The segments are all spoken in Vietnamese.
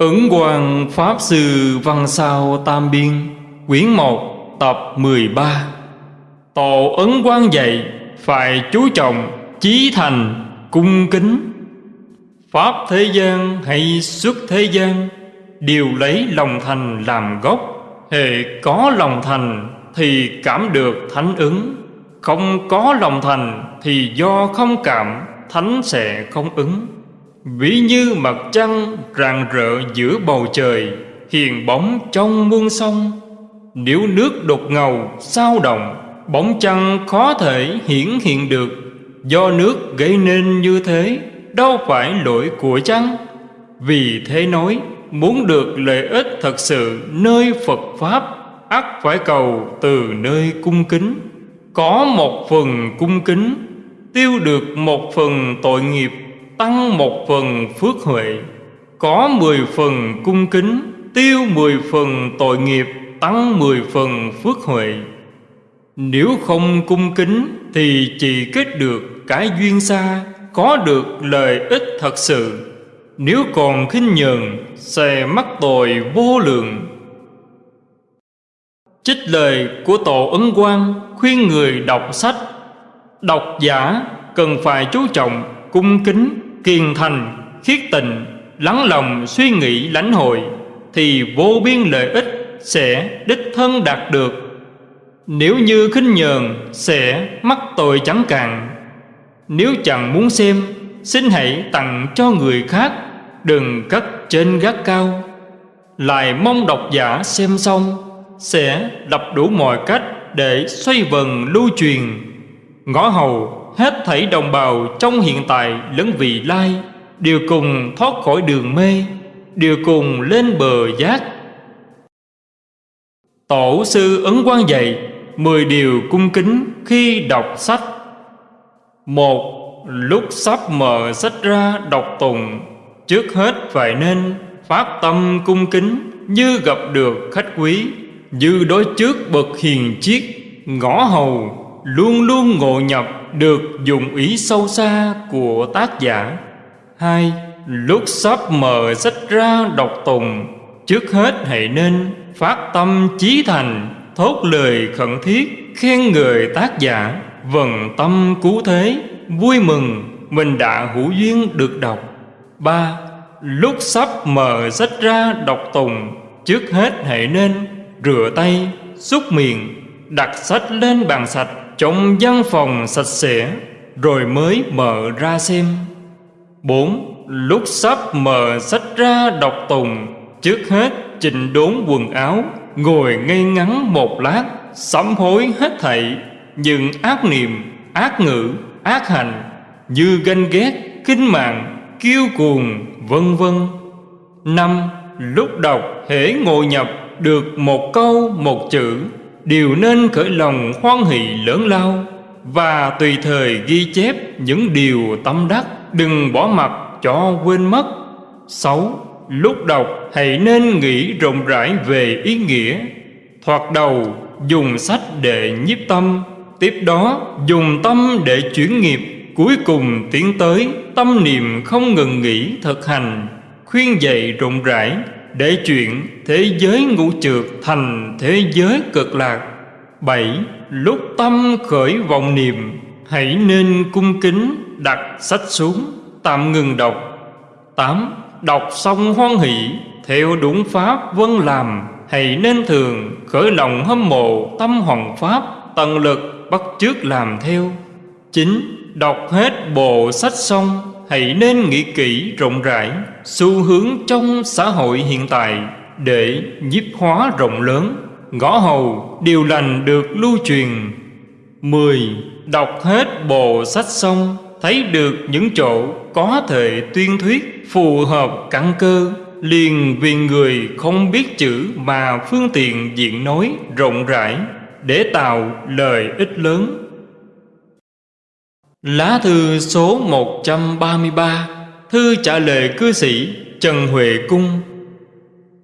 Ứng Hoàng Pháp Sư Văn Sao Tam Biên, Quyển 1 tập 13 Tổ Ấn Quang dạy, Phải chú trọng, Chí thành, cung kính. Pháp thế gian hay xuất thế gian, Đều lấy lòng thành làm gốc. Hệ có lòng thành Thì cảm được thánh ứng. Không có lòng thành Thì do không cảm, Thánh sẽ không ứng. Ví như mặt trăng rạng rỡ giữa bầu trời, Hiền bóng trong muôn sông. Nếu nước đột ngầu, sao động, Bóng trăng khó thể hiển hiện được. Do nước gây nên như thế, Đâu phải lỗi của trăng Vì thế nói, Muốn được lợi ích thật sự nơi Phật Pháp, ắt phải cầu từ nơi cung kính. Có một phần cung kính, Tiêu được một phần tội nghiệp tăng một phần phước huệ, có mười phần cung kính, tiêu mười phần tội nghiệp, tăng mười phần phước huệ. Nếu không cung kính thì chỉ kết được cái duyên xa, có được lợi ích thật sự. Nếu còn khinh nhờn, sẽ mắc tội vô lượng. Trích lời của Tổ Ấn Quang khuyên người đọc sách. Độc giả cần phải chú trọng cung kính kiên thành, khiết tịnh, lắng lòng suy nghĩ lãnh hội thì vô biên lợi ích sẽ đích thân đạt được. Nếu như khinh nhờn sẽ mắc tội chẳng cạn. Nếu chẳng muốn xem, xin hãy tặng cho người khác, đừng cất trên gác cao. Lại mong độc giả xem xong sẽ lập đủ mọi cách để xoay vần lưu truyền. Ngõ hầu hết thảy đồng bào trong hiện tại lẫn vị lai, đều cùng thoát khỏi đường mê, đều cùng lên bờ giác. Tổ sư ấn quang dạy mười điều cung kính khi đọc sách. Một, lúc sắp mở sách ra đọc tùng trước hết phải nên phát tâm cung kính như gặp được khách quý, như đối trước bậc hiền chiết ngõ hầu, luôn luôn ngộ nhập được dùng ý sâu xa của tác giả. Hai, lúc sắp mở sách ra đọc tùng trước hết hãy nên phát tâm chí thành, thốt lời khẩn thiết, khen người tác giả. Vần tâm cứu thế, vui mừng, mình đã hữu duyên được đọc. Ba, lúc sắp mở sách ra đọc tùng trước hết hãy nên rửa tay, xúc miệng, đặt sách lên bàn sạch trong văn phòng sạch sẽ, rồi mới mở ra xem. Bốn, lúc sắp mở sách ra đọc tùng, trước hết chỉnh đốn quần áo, ngồi ngây ngắn một lát, sám hối hết thảy. Những ác niệm, ác ngữ, ác hành, như ganh ghét kinh mạng, kiêu cuồng, vân vân. Năm, lúc đọc hễ ngồi nhập được một câu, một chữ đều nên khởi lòng hoan hỷ lớn lao và tùy thời ghi chép những điều tâm đắc, đừng bỏ mặt cho quên mất. Sáu, lúc đọc hãy nên nghĩ rộng rãi về ý nghĩa. Thoạt đầu, dùng sách để nhiếp tâm, tiếp đó dùng tâm để chuyển nghiệp, cuối cùng tiến tới tâm niệm không ngừng nghỉ thực hành, khuyên dạy rộng rãi để chuyện thế giới ngũ trượt thành thế giới cực lạc. Bảy, lúc tâm khởi vọng niệm, hãy nên cung kính đặt sách xuống, tạm ngừng đọc. Tám, đọc xong hoan hỷ, theo đúng pháp vân làm, hãy nên thường khởi lòng hâm mộ tâm hoàng pháp, tận lực bắt chước làm theo. Chín, đọc hết bộ sách xong hãy nên nghĩ kỹ rộng rãi xu hướng trong xã hội hiện tại để nhiếp hóa rộng lớn. Ngõ hầu điều lành được lưu truyền. Mười, Đọc hết bộ sách xong, thấy được những chỗ có thể tuyên thuyết phù hợp căn cơ, liền vì người không biết chữ mà phương tiện diện nói rộng rãi để tạo lời ích lớn. Lá thư số 133 Thư trả lời cư sĩ Trần Huệ Cung.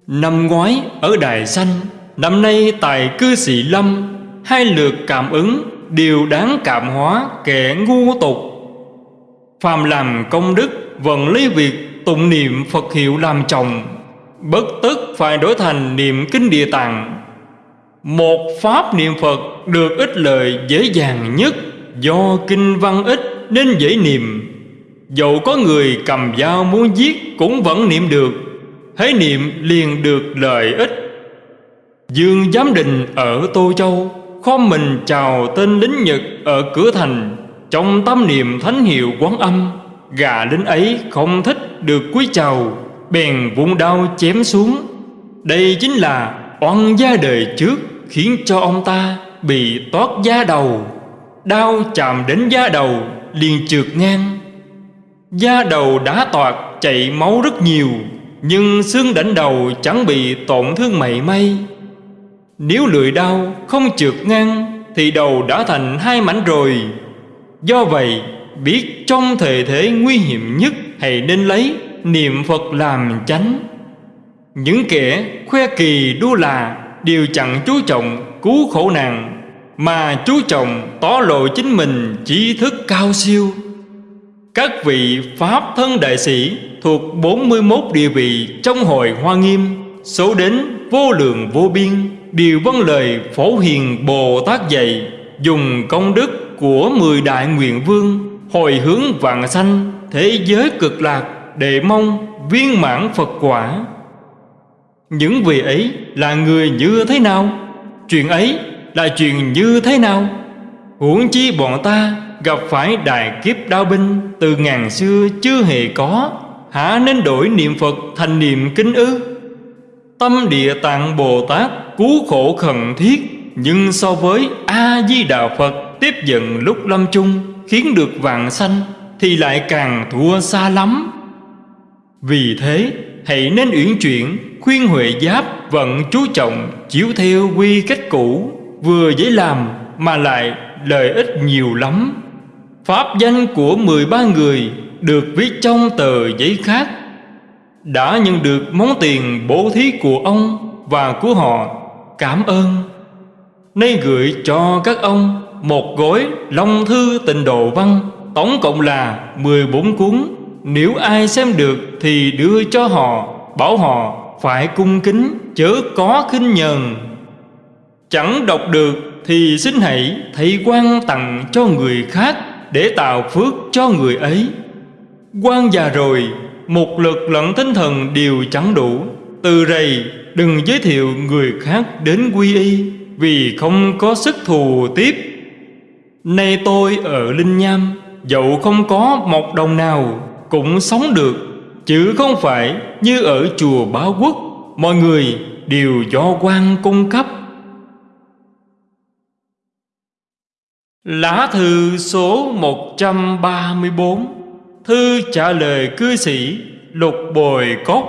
Năm ngoái, ở Đài Xanh, Năm nay tại cư sĩ Lâm, Hai lượt cảm ứng Đều đáng cảm hóa kẻ ngu tục. Phàm làm công đức, Vẫn lấy việc tụng niệm Phật hiệu làm chồng, Bất tức phải đổi thành niệm kinh địa tạng. Một pháp niệm Phật được ích lợi dễ dàng nhất. Do kinh văn ít nên dễ niệm. Dẫu có người cầm dao muốn giết cũng vẫn niệm được. Hãy niệm liền được lợi ích. Dương Giám Định ở Tô Châu Khom mình chào tên lính Nhật ở cửa thành. Trong tâm niệm thánh hiệu quán âm, Gà lính ấy không thích được quý chào, Bèn vung đao chém xuống. Đây chính là oan gia đời trước Khiến cho ông ta bị toát da đầu. Đao chạm đến da đầu, liền trượt ngang. Da đầu đã toạt chảy máu rất nhiều, Nhưng xương đỉnh đầu chẳng bị tổn thương mảy may. Nếu lưỡi đau không trượt ngang, Thì đầu đã thành hai mảnh rồi. Do vậy, biết trong thời thế nguy hiểm nhất, Hãy nên lấy niệm Phật làm chánh. Những kẻ khoe kỳ đua là, Đều chẳng chú trọng cứu khổ nạn mà chú trọng tỏ lộ chính mình trí thức cao siêu. Các vị Pháp thân đại sĩ Thuộc 41 địa vị trong hội Hoa Nghiêm, Số đến vô lượng vô biên, Đều vâng lời phổ hiền Bồ Tát dạy, Dùng công đức của mười đại nguyện vương Hồi hướng vạn sanh Thế giới cực lạc Để mong viên mãn Phật quả. Những vị ấy là người như thế nào? Chuyện ấy là chuyện như thế nào? Huống chi bọn ta gặp phải đại kiếp đao binh Từ ngàn xưa chưa hề có Hả nên đổi niệm Phật thành niệm kính ư? Tâm địa tạng Bồ Tát cứu khổ khẩn thiết, Nhưng so với A-di-đà Phật tiếp dẫn lúc lâm chung Khiến được vạn sanh Thì lại càng thua xa lắm. Vì thế, hãy nên uyển chuyển, Khuyên Huệ Giáp vận chú trọng Chiếu theo quy cách cũ. Vừa dễ làm mà lại lợi ích nhiều lắm. Pháp danh của 13 người được viết trong tờ giấy khác. Đã nhận được món tiền bố thí của ông và của họ, Cảm ơn. Nay gửi cho các ông một gói Long Thư Tịnh Độ Văn, Tổng cộng là 14 cuốn. Nếu ai xem được thì đưa cho họ, Bảo họ phải cung kính, chớ có khinh nhờn. Chẳng đọc được thì xin hãy thầy quan tặng cho người khác Để tạo phước cho người ấy. Quan già rồi, Một lực lẫn tinh thần đều chẳng đủ. Từ rầy, đừng giới thiệu người khác đến quy y, Vì không có sức thù tiếp. Nay tôi ở Linh Nham, Dẫu không có một đồng nào, Cũng sống được, Chứ không phải như ở chùa Báo Quốc. Mọi người đều do quan cung cấp. Lá thư số 134 Thư trả lời cư sĩ Lục Bồi Cốt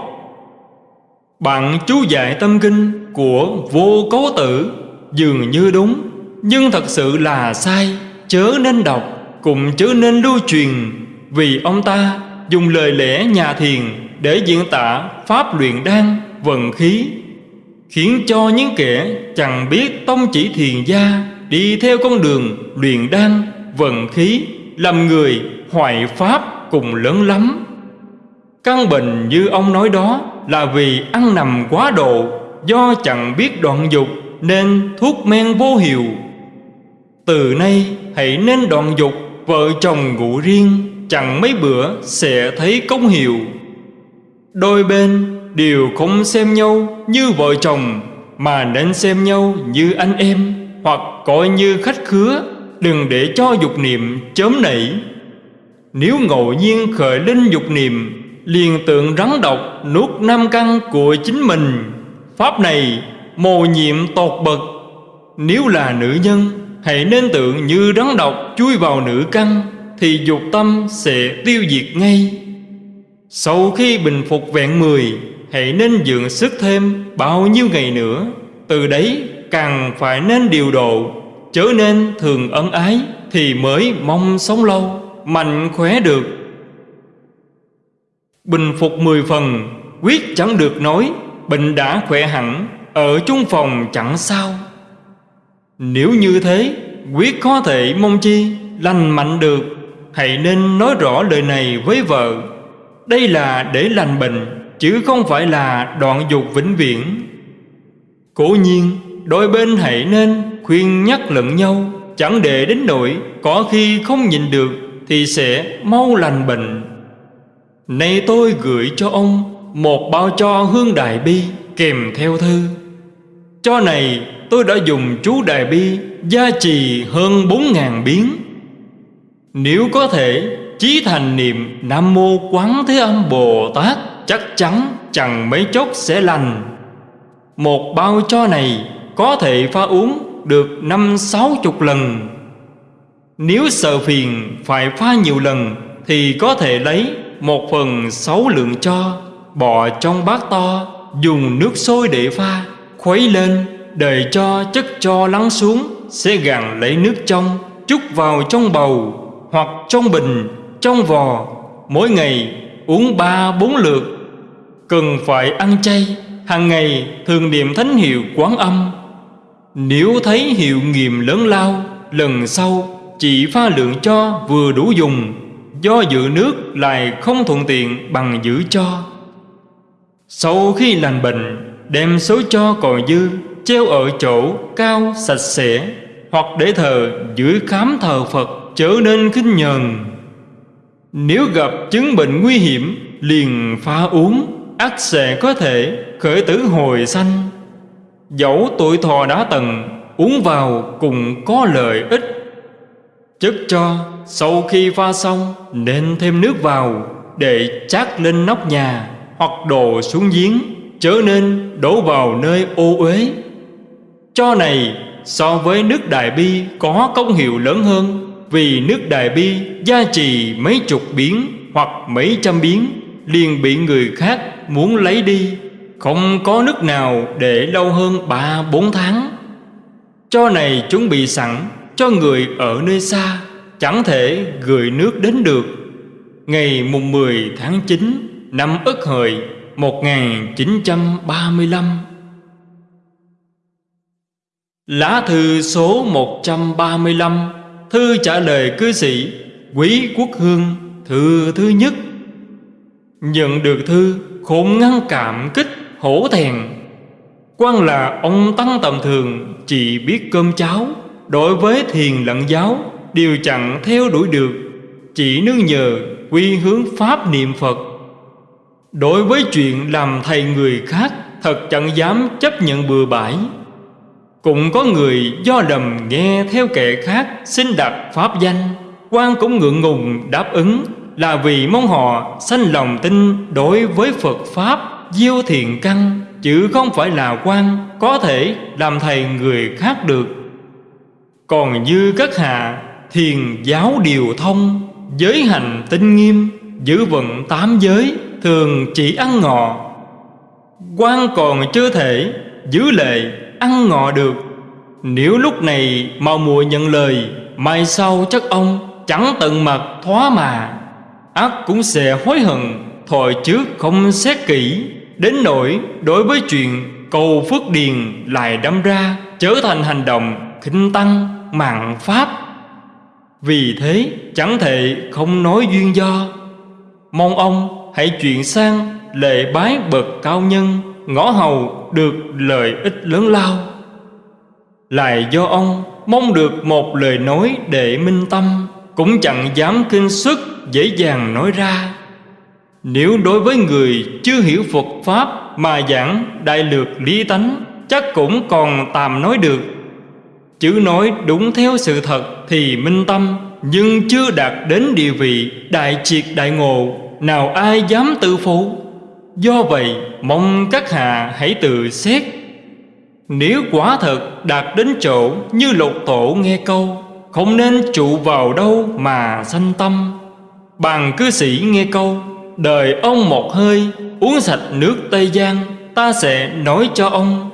Bạn chú dạy tâm kinh của vô cấu tử Dường như đúng, Nhưng thật sự là sai, Chớ nên đọc, Cũng chớ nên lưu truyền, Vì ông ta dùng lời lẽ nhà thiền Để diễn tả pháp luyện đan vận khí, Khiến cho những kẻ chẳng biết tông chỉ thiền gia Đi theo con đường luyện đan, vận khí, Làm người hoại pháp cùng lớn lắm. Căn bệnh như ông nói đó là vì ăn nằm quá độ, Do chẳng biết đoạn dục nên thuốc men vô hiệu. Từ nay, hãy nên đoạn dục, Vợ chồng ngủ riêng, Chẳng mấy bữa sẽ thấy công hiệu. Đôi bên đều không xem nhau như vợ chồng, Mà nên xem nhau như anh em. Hoặc coi như khách khứa, Đừng để cho dục niệm chớm nảy. Nếu ngẫu nhiên khởi lên dục niệm, Liền tượng rắn độc nuốt nam căn của chính mình. Pháp này mồ nhiệm tột bậc. Nếu là nữ nhân, Hãy nên tượng như rắn độc chui vào nữ căn, Thì dục tâm sẽ tiêu diệt ngay. Sau khi bình phục vẹn mười, Hãy nên dưỡng sức thêm bao nhiêu ngày nữa. Từ đấy càng phải nên điều độ, Chớ nên thường ân ái Thì mới mong sống lâu, mạnh khỏe được. Bình phục mười phần, Quyết chẳng được nói, Bệnh đã khỏe hẳn, Ở chung phòng chẳng sao. Nếu như thế, Quyết có thể mong chi, Lành mạnh được. Hãy nên nói rõ lời này với vợ. Đây là để lành bệnh, Chứ không phải là đoạn dục vĩnh viễn. Cố nhiên Đôi bên hãy nên khuyên nhắc lẫn nhau. Chẳng để đến nỗi Có khi không nhìn được Thì sẽ mau lành bệnh. Nay tôi gửi cho ông Một bao cho hương đại bi Kèm theo thư. Cho này tôi đã dùng chú đại bi Gia trì hơn bốn ngàn biến. Nếu có thể Chí thành niệm Nam Mô Quán Thế Âm Bồ Tát, Chắc chắn chẳng mấy chốc sẽ lành. Một bao cho này có thể pha uống được năm sáu chục lần. Nếu sợ phiền phải pha nhiều lần Thì có thể lấy một phần sáu lượng cho, Bỏ trong bát to, Dùng nước sôi để pha, Khuấy lên, Đợi cho chất cho lắng xuống, Sẽ gạn lấy nước trong Chút vào trong bầu Hoặc trong bình, Trong vò. Mỗi ngày uống ba bốn lượt. Cần phải ăn chay, hàng ngày thường niệm thánh hiệu quán âm. Nếu thấy hiệu nghiệm lớn lao, Lần sau chỉ pha lượng cho vừa đủ dùng. Do giữ nước lại không thuận tiện bằng giữ cho. Sau khi lành bệnh, Đem số cho còn dư, Treo ở chỗ cao sạch sẽ, Hoặc để thờ dưới khám thờ Phật Trở nên khinh nhờn. Nếu gặp chứng bệnh nguy hiểm, Liền pha uống ắt sẽ có thể khởi tử hồi sanh. Dẫu tuổi thọ đã tầng, Uống vào cùng có lợi ích. Chất cho, sau khi pha xong, Nên thêm nước vào Để chát lên nóc nhà Hoặc đổ xuống giếng Trở nên đổ vào nơi ô uế. Cho này, so với nước đại bi Có công hiệu lớn hơn Vì nước đại bi gia trì mấy chục biến Hoặc mấy trăm biến, liền bị người khác muốn lấy đi. Không có nước nào để lâu hơn ba, bốn tháng. Cho này chuẩn bị sẵn, cho người ở nơi xa, Chẳng thể gửi nước đến được. Ngày mùng 10 tháng 9 năm Ất Hợi 1935 Lá thư số 135 Thư trả lời cư sĩ, Quý Quốc Hương, Thư thứ nhất. Nhận được thư khốn ngăn cảm kích hổ thẹn quan là ông tăng tầm thường, chỉ biết cơm cháo. Đối với thiền lẫn giáo đều chẳng theo đuổi được. Chỉ nương nhờ quy hướng pháp niệm phật. Đối với chuyện làm thầy người khác, thật chẳng dám chấp nhận bừa bãi. Cũng có người do lầm nghe theo kẻ khác xin đặt pháp danh. Quan cũng ngượng ngùng đáp ứng, là vì mong họ sanh lòng tin đối với Phật Pháp diêu thiện căn, chứ không phải là quan, có thể làm thầy người khác được. Còn như các hạ, thiền giáo điều thông, giới hành tinh nghiêm, giữ vận tám giới, thường chỉ ăn ngọ. Quan còn chưa thể giữ lệ, ăn ngọ được. Nếu lúc này mau mùa nhận lời, mai sau chắc ông chẳng tận mặt thoá mà. Ác cũng sẽ hối hận Thời trước không xét kỹ. Đến nỗi đối với chuyện cầu phước điền lại đâm ra Trở thành hành động khinh tăng mạng pháp. Vì thế, chẳng thể không nói duyên do. Mong ông hãy chuyển sang lệ bái bậc cao nhân, Ngõ hầu được lợi ích lớn lao. Lại do ông mong được một lời nói để minh tâm, Cũng chẳng dám kinh sức dễ dàng nói ra. Nếu đối với người chưa hiểu Phật Pháp Mà giảng đại lược lý tánh, Chắc cũng còn tạm nói được. Chữ nói đúng theo sự thật thì minh tâm, Nhưng chưa đạt đến địa vị đại triệt đại ngộ, Nào ai dám tự phụ? Do vậy, mong các hạ hãy tự xét. Nếu quả thật đạt đến chỗ như lục tổ nghe câu, Không nên trụ vào đâu mà sanh tâm. Bàn cư sĩ nghe câu Đời ông một hơi, Uống sạch nước Tây Giang, Ta sẽ nói cho ông.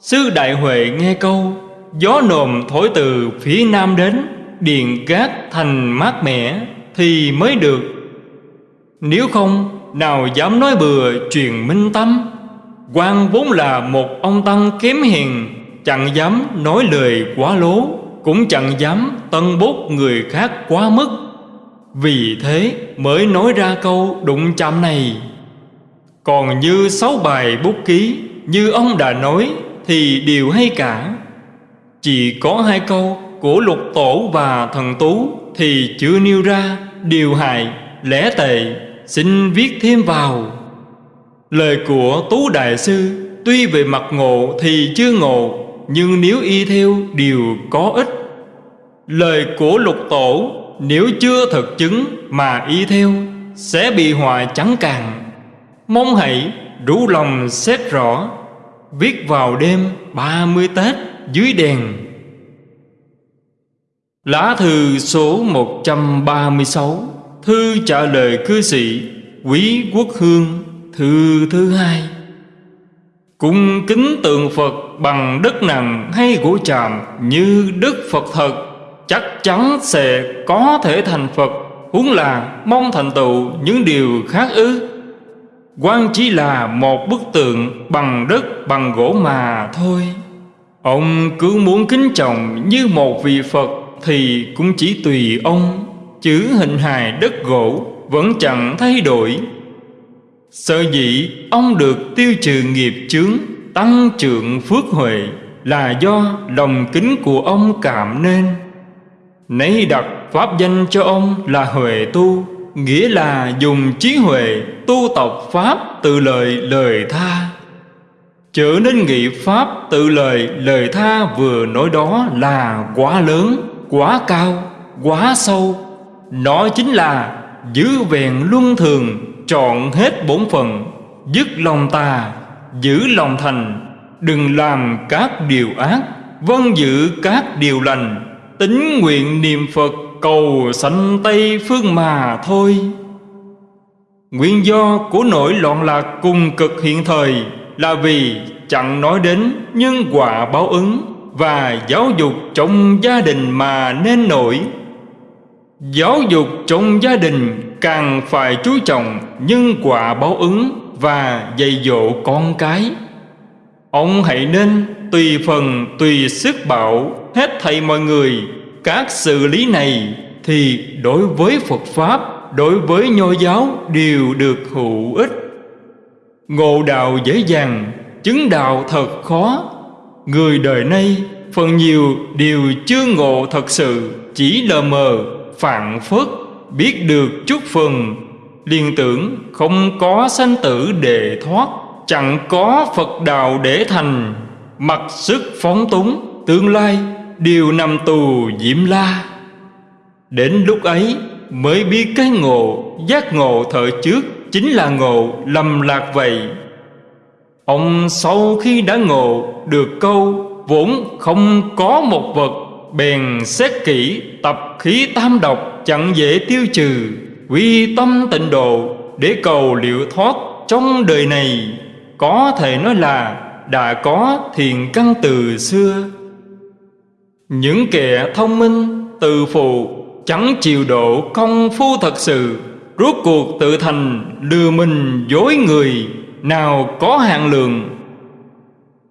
Sư Đại Huệ nghe câu, Gió nồm thổi từ phía nam đến, Điền cát thành mát mẻ Thì mới được. Nếu không, Nào dám nói bừa truyền minh tâm? Quan vốn là một ông tăng kém hiền, Chẳng dám nói lời quá lố, Cũng chẳng dám tân bút người khác quá mức vì thế mới nói ra câu đụng chạm này. Còn như sáu bài bút ký Như ông đã nói Thì đều hay cả. Chỉ có hai câu của lục tổ và thần tú Thì chưa nêu ra điều hại, lẽ tệ Xin viết thêm vào. Lời của Tú Đại Sư Tuy về mặt ngộ thì chưa ngộ Nhưng nếu y theo đều có ích. Lời của lục tổ nếu chưa thực chứng mà y theo, Sẽ bị họa chẳng càng. Mong hãy rủ lòng xét rõ, Viết vào đêm ba mươi Tết dưới đèn. Lá thư số 136 Thư trả lời cư sĩ Quý Quốc Hương, Thư thứ hai. Cung kính tượng Phật bằng đất nặng hay gỗ chạm Như đức Phật thật Chắc chắn sẽ có thể thành Phật. Huống là mong thành tựu những điều khác ư? Quan chỉ là một bức tượng bằng đất, bằng gỗ mà thôi. Ông cứ muốn kính trọng như một vị Phật Thì cũng chỉ tùy ông Chữ hình hài đất gỗ vẫn chẳng thay đổi. Sở dĩ ông được tiêu trừ nghiệp chướng, Tăng trưởng phước huệ Là do lòng kính của ông cảm nên. Nấy đặt pháp danh cho ông là Huệ Tu Nghĩa là dùng trí huệ tu tập Pháp từ lời lời tha. Trở nên nghị Pháp từ lời lời tha vừa nói đó là quá lớn, quá cao, quá sâu. Nó chính là giữ vẹn luân thường Trọn hết bổn phận Dứt lòng tà Giữ lòng thành Đừng làm các điều ác Vân giữ các điều lành. Tính nguyện niệm Phật cầu sanh Tây phương mà thôi Nguyên do của nỗi loạn lạc cùng cực hiện thời Là vì chẳng nói đến nhân quả báo ứng Và giáo dục trong gia đình mà nên nổi Giáo dục trong gia đình càng phải chú trọng nhân quả báo ứng và dạy dỗ con cái. Ông hãy nên tùy phần tùy sức bảo hết thầy mọi người các sự lý này thì đối với Phật Pháp, đối với Nho giáo đều được hữu ích. Ngộ đạo dễ dàng, chứng đạo thật khó. Người đời nay phần nhiều đều chưa ngộ thật sự, chỉ lờ mờ phạn phất biết được chút phần liền tưởng không có sanh tử để thoát chẳng có phật đạo để thành mặc sức phóng túng tương lai đều nằm tù diễm la. Đến lúc ấy mới biết cái ngộ, giác ngộ thời trước chính là ngộ lầm lạc vậy. Ông sau khi đã ngộ được câu vốn không có một vật, bèn xét kỹ tập khí tam độc chẳng dễ tiêu trừ, quy tâm tịnh độ để cầu liệu thoát trong đời này. Có thể nói là đã có thiền căn từ xưa những kẻ thông minh từ phụ, chẳng chịu độ công phu thật sự, rốt cuộc tự thành lừa mình dối người, nào có hạn lượng.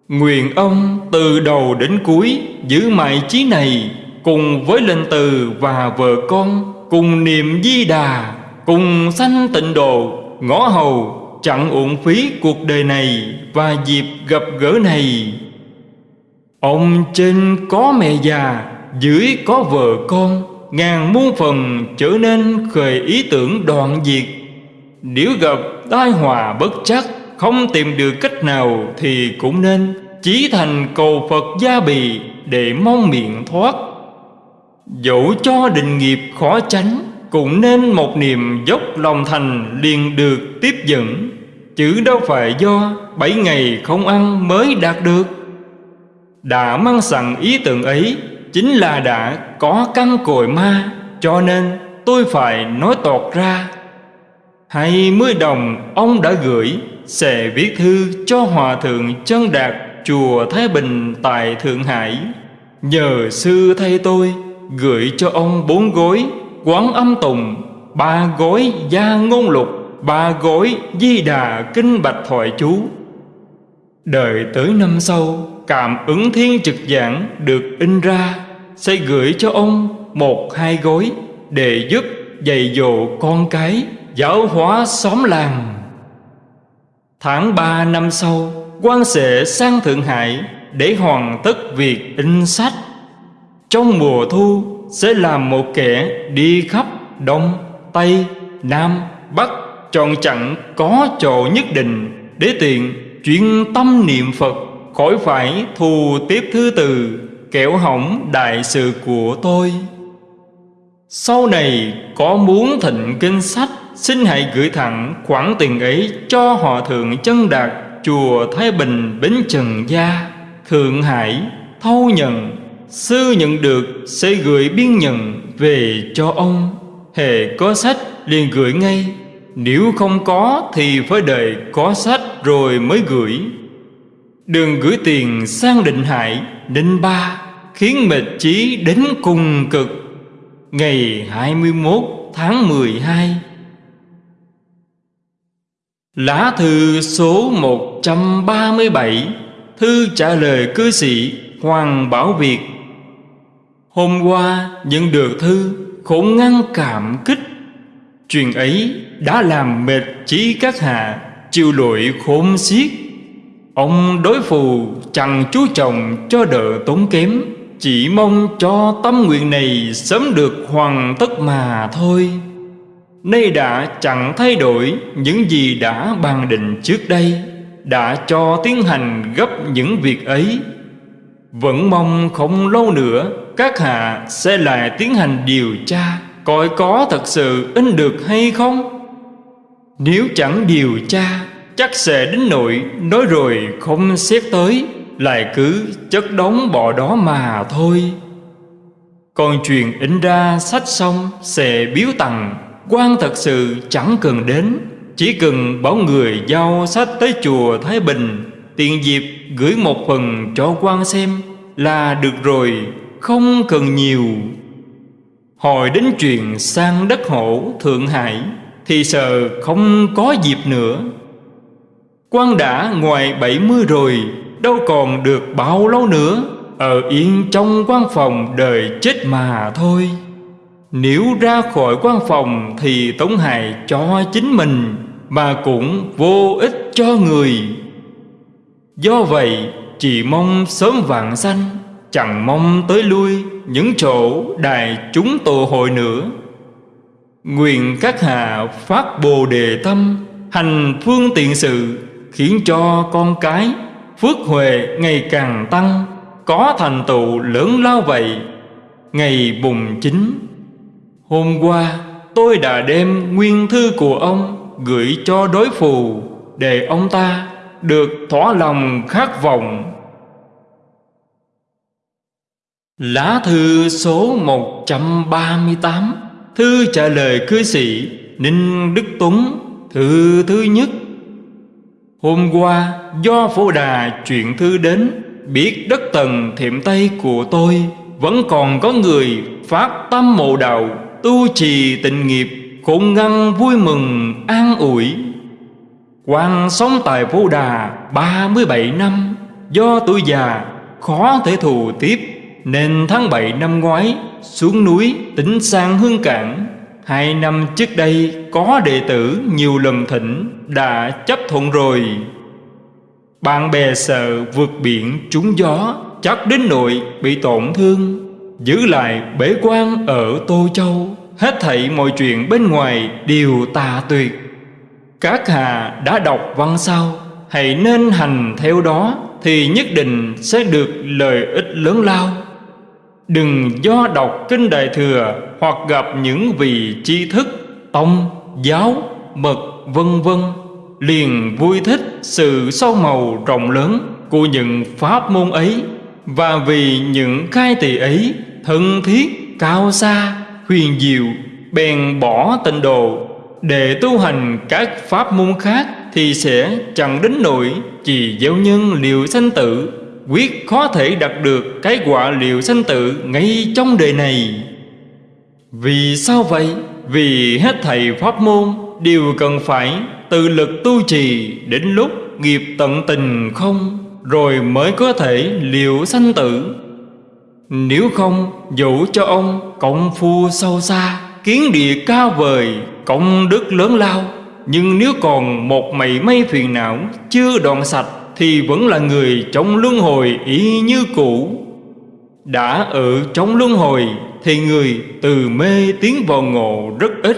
Nguyện ông từ đầu đến cuối giữ mãi chí này Cùng với linh từ và vợ con, Cùng niệm di đà, Cùng sanh tịnh độ, Ngõ hầu, chẳng uổng phí cuộc đời này Và dịp gặp gỡ này. Ông trên có mẹ già, Dưới có vợ con, Ngàn muôn phần trở nên khởi ý tưởng đoạn diệt. Nếu gặp tai họa bất chắc, Không tìm được cách nào Thì cũng nên Chí thành cầu Phật gia bì Để mong miệng thoát. Dẫu cho định nghiệp khó tránh, Cũng nên một niềm dốc lòng thành liền được tiếp dẫn. Chứ đâu phải do bảy ngày không ăn mới đạt được. Đã mang sẵn ý tưởng ấy Chính là đã có căn cội ma, Cho nên tôi phải nói tọt ra. Hai mươi đồng ông đã gửi, Sẽ viết thư cho Hòa Thượng Chân Đạt, Chùa Thái Bình tại Thượng Hải. Nhờ sư thay tôi, Gửi cho ông bốn gối Quán âm tùng, Ba gối gia ngôn lục, Ba gối di đà kinh bạch thoại chú. Đợi tới năm sau Cảm ứng thiên trực giảng được in ra Sẽ gửi cho ông một hai gối Để giúp dạy dỗ con cái Giáo hóa xóm làng. Tháng 3 năm sau quan sẽ sang Thượng Hải Để hoàn tất việc in sách. Trong mùa thu sẽ làm một kẻ đi khắp Đông, Tây, Nam, Bắc Chọn chặn có chỗ nhất định Để tiện chuyên tâm niệm Phật. Khỏi phải thù tiếp thứ từ Kẻo hỏng đại sự của tôi. Sau này có muốn thịnh kinh sách, Xin hãy gửi thẳng khoản tiền ấy cho họ thượng chân đạt, Chùa Thái Bình, Bến Trần Gia, Thượng Hải, thâu nhận. Sư nhận được sẽ gửi biên nhận về cho ông. Hề có sách liền gửi ngay. Nếu không có thì phải đợi có sách rồi mới gửi. Đừng gửi tiền sang định hải định Ba, Khiến mệt chí đến cùng cực. Ngày 21 tháng 12 Lá thư số 137 Thư trả lời cư sĩ Hoàng Bảo Việt. Hôm qua nhận được thư Khổ ngăn cảm kích. Chuyện ấy đã làm mệt trí các hạ, Chịu lội khốn xiết. Ông đối phù chẳng chú trọng cho đỡ tốn kém, Chỉ mong cho tâm nguyện này sớm được hoàn tất mà thôi. Nay đã chẳng thay đổi những gì đã bàn định trước đây, Đã cho tiến hành gấp những việc ấy. Vẫn mong không lâu nữa, Các hạ sẽ lại tiến hành điều tra, Coi có thật sự in được hay không. Nếu chẳng điều tra Chắc sẽ đến nội, nói rồi không xét tới, Lại cứ chất đóng bỏ đó mà thôi. Còn chuyện in ra sách xong sẽ biếu tặng, quan thật sự chẳng cần đến, Chỉ cần bảo người giao sách tới chùa Thái Bình, Tiện dịp gửi một phần cho quan xem Là được rồi, Không cần nhiều. Hồi đến chuyện sang đất hổ Thượng Hải, Thì sợ không có dịp nữa quan đã ngoài bảy mươi rồi, Đâu còn được bao lâu nữa. Ở yên trong quan phòng đời chết mà thôi. Nếu ra khỏi quan phòng thì tổn hại cho chính mình, Mà cũng vô ích cho người. Do vậy, chỉ mong sớm vạn sanh, Chẳng mong tới lui những chỗ đài chúng tụ hội nữa. Nguyện các hạ phát bồ đề tâm, Hành phương tiện sự Khiến cho con cái Phước huệ ngày càng tăng, Có thành tựu lớn lao vậy Ngày bùng chính Hôm qua tôi đã đem nguyên thư của ông gửi cho đối phù để ông ta được thỏa lòng khát vọng. Lá thư số 138 Thư trả lời cư sĩ Ninh Đức Tuấn, Thư thứ nhất Hôm qua, do phổ đà chuyện thư đến, Biết đất tầng thiệm tây của tôi Vẫn còn có người phát tâm mộ đạo, tu trì tịnh nghiệp cũng ngăn vui mừng, an ủi. Quan sống tại Phổ Đà 37 năm, Do tuổi già, khó thể thù tiếp, Nên tháng 7 năm ngoái xuống núi tỉnh sang hương cảng. Hai năm trước đây, có đệ tử nhiều lần thỉnh đã chấp thuận rồi. Bạn bè sợ vượt biển trúng gió, Chắc đến nội bị tổn thương. Giữ lại bế quan ở Tô Châu, Hết thảy mọi chuyện bên ngoài đều tà tuyệt. Các hà đã đọc văn sau Hãy nên hành theo đó Thì nhất định sẽ được lợi ích lớn lao. Đừng do đọc kinh Đại Thừa Hoặc gặp những vị tri thức Tông, giáo, mật vân vân. Liền vui thích sự sâu màu rộng lớn Của những pháp môn ấy. Và vì những khai tỳ ấy thân thiết, cao xa, huyền diệu Bèn bỏ tịnh độ. Để tu hành các pháp môn khác Thì sẽ chẳng đến nỗi Chỉ gieo nhân liệu sanh tử. Quyết khó thể đạt được Cái quả liệu sanh tử Ngay trong đời này Vì sao vậy? Vì hết thầy pháp môn Đều cần phải tự lực tu trì Đến lúc nghiệp tận tình không, Rồi mới có thể liệu sanh tử nếu không, dẫu cho ông công phu sâu xa, Kiến địa cao vời, Công đức lớn lao, Nhưng nếu còn một mảy may phiền não Chưa đoạn sạch thì vẫn là người trong luân hồi ý như cũ. Đã ở trong luân hồi Thì người từ mê tiến vào ngộ rất ít,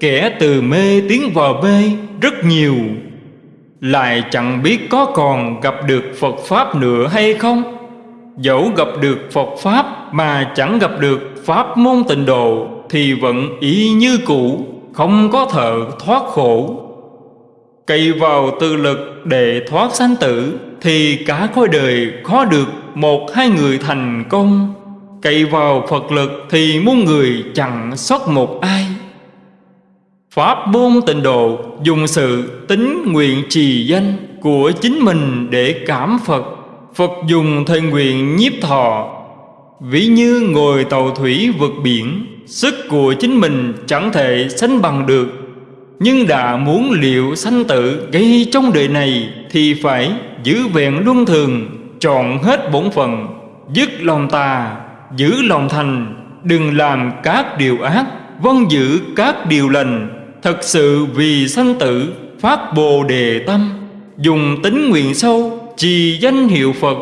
Kẻ từ mê tiến vào mê rất nhiều. Lại chẳng biết có còn gặp được Phật Pháp nữa hay không? Dẫu gặp được Phật Pháp mà chẳng gặp được Pháp môn tịnh độ Thì vẫn ý như cũ, Không có thợ thoát khổ. Cậy vào tự lực để thoát sanh tử, Thì cả khối đời khó được một hai người thành công. Cậy vào Phật lực thì muôn người chẳng sót một ai. Pháp môn tịnh độ dùng sự tính nguyện trì danh của chính mình để cảm Phật. Phật dùng thời nguyện nhiếp thọ. Ví như ngồi tàu thủy vượt biển, Sức của chính mình chẳng thể sánh bằng được. Nhưng đã muốn liệu sanh tử gây trong đời này Thì phải giữ vẹn luân thường Chọn hết bổn phận Dứt lòng tà Giữ lòng thành Đừng làm các điều ác Vâng giữ các điều lành. Thật sự vì sanh tử Phát bồ đề tâm Dùng tính nguyện sâu Trì danh hiệu Phật.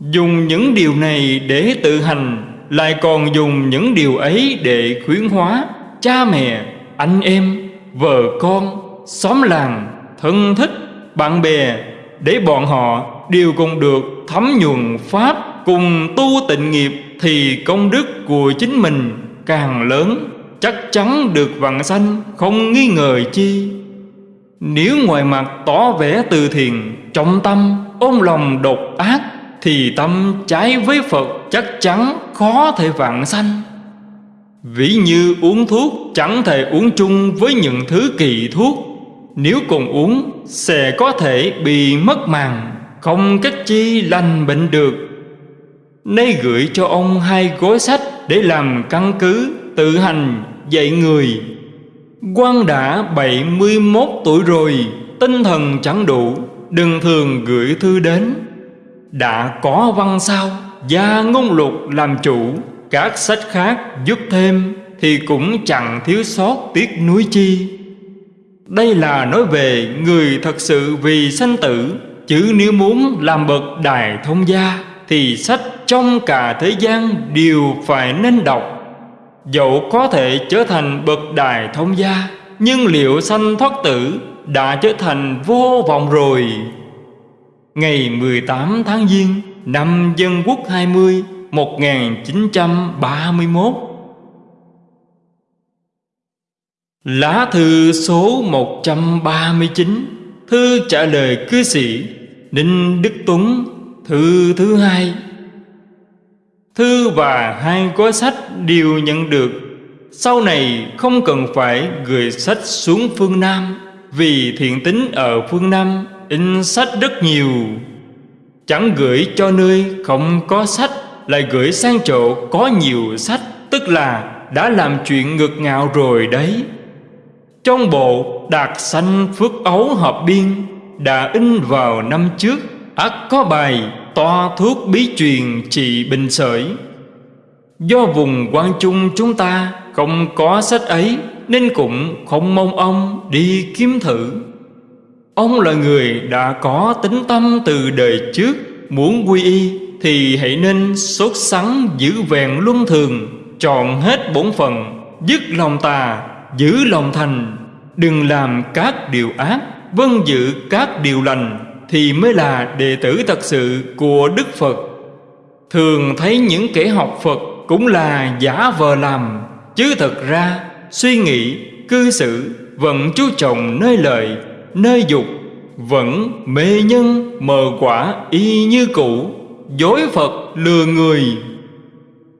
Dùng những điều này để tự hành Lại còn dùng những điều ấy để khuyến hóa Cha mẹ, anh em, vợ con, xóm làng, thân thích, bạn bè Để bọn họ đều cùng được thấm nhuần Pháp Cùng tu tịnh nghiệp Thì công đức của chính mình càng lớn Chắc chắn được vạn sanh không nghi ngờ chi. Nếu ngoài mặt tỏ vẻ từ thiện Trong tâm ôm lòng độc ác thì tâm trái với Phật chắc chắn khó thể vạn sanh. Ví như uống thuốc chẳng thể uống chung với những thứ kỳ thuốc. Nếu cùng uống, sẽ có thể bị mất màng, Không cách chi lành bệnh được. Nay gửi cho ông hai gói sách để làm căn cứ, tự hành dạy người. Quan đã 71 tuổi rồi, Tinh thần chẳng đủ, Đừng thường gửi thư đến. Đã có văn sao, Gia ngôn lục làm chủ. Các sách khác giúp thêm Thì cũng chẳng thiếu sót tiếc núi chi. Đây là nói về người thật sự vì sanh tử, Chứ nếu muốn làm bậc đài thông gia Thì sách trong cả thế gian đều phải nên đọc. Dẫu có thể trở thành bậc đài thông gia, Nhưng liệu sanh thoát tử đã trở thành vô vọng rồi? Ngày 18 tháng Giêng năm Dân Quốc 20 1931 Lá thư số 139 Thư trả lời cư sĩ Đinh Đức Tuấn, Thư thứ hai. Thư và hai gói sách đều nhận được. Sau này không cần phải gửi sách xuống phương Nam, Vì thiện tính ở phương Nam in sách rất nhiều. Chẳng gửi cho nơi không có sách. Lại gửi sang chỗ có nhiều sách, Tức là đã làm chuyện ngược ngạo rồi đấy. Trong bộ Đạt Sanh Phước Ấu Hợp Biên, Đã in vào năm trước ắt có bài toa thuốc bí truyền trị bệnh sởi. Do vùng quan trung chúng ta không có sách ấy, Nên cũng không mong ông đi kiếm thử. Ông là người đã có tính tâm từ đời trước, Muốn quy y thì hãy nên sốt sắng giữ vẹn luân thường Chọn hết bổn phận Dứt lòng tà Giữ lòng thành. Đừng làm các điều ác Vâng giữ các điều lành Thì mới là đệ tử thật sự của Đức Phật. Thường thấy những kẻ học Phật Cũng là giả vờ làm Chứ thật ra suy nghĩ, cư xử Vẫn chú trọng nơi lợi nơi dục vẫn mê nhân mờ quả y như cũ dối Phật lừa người.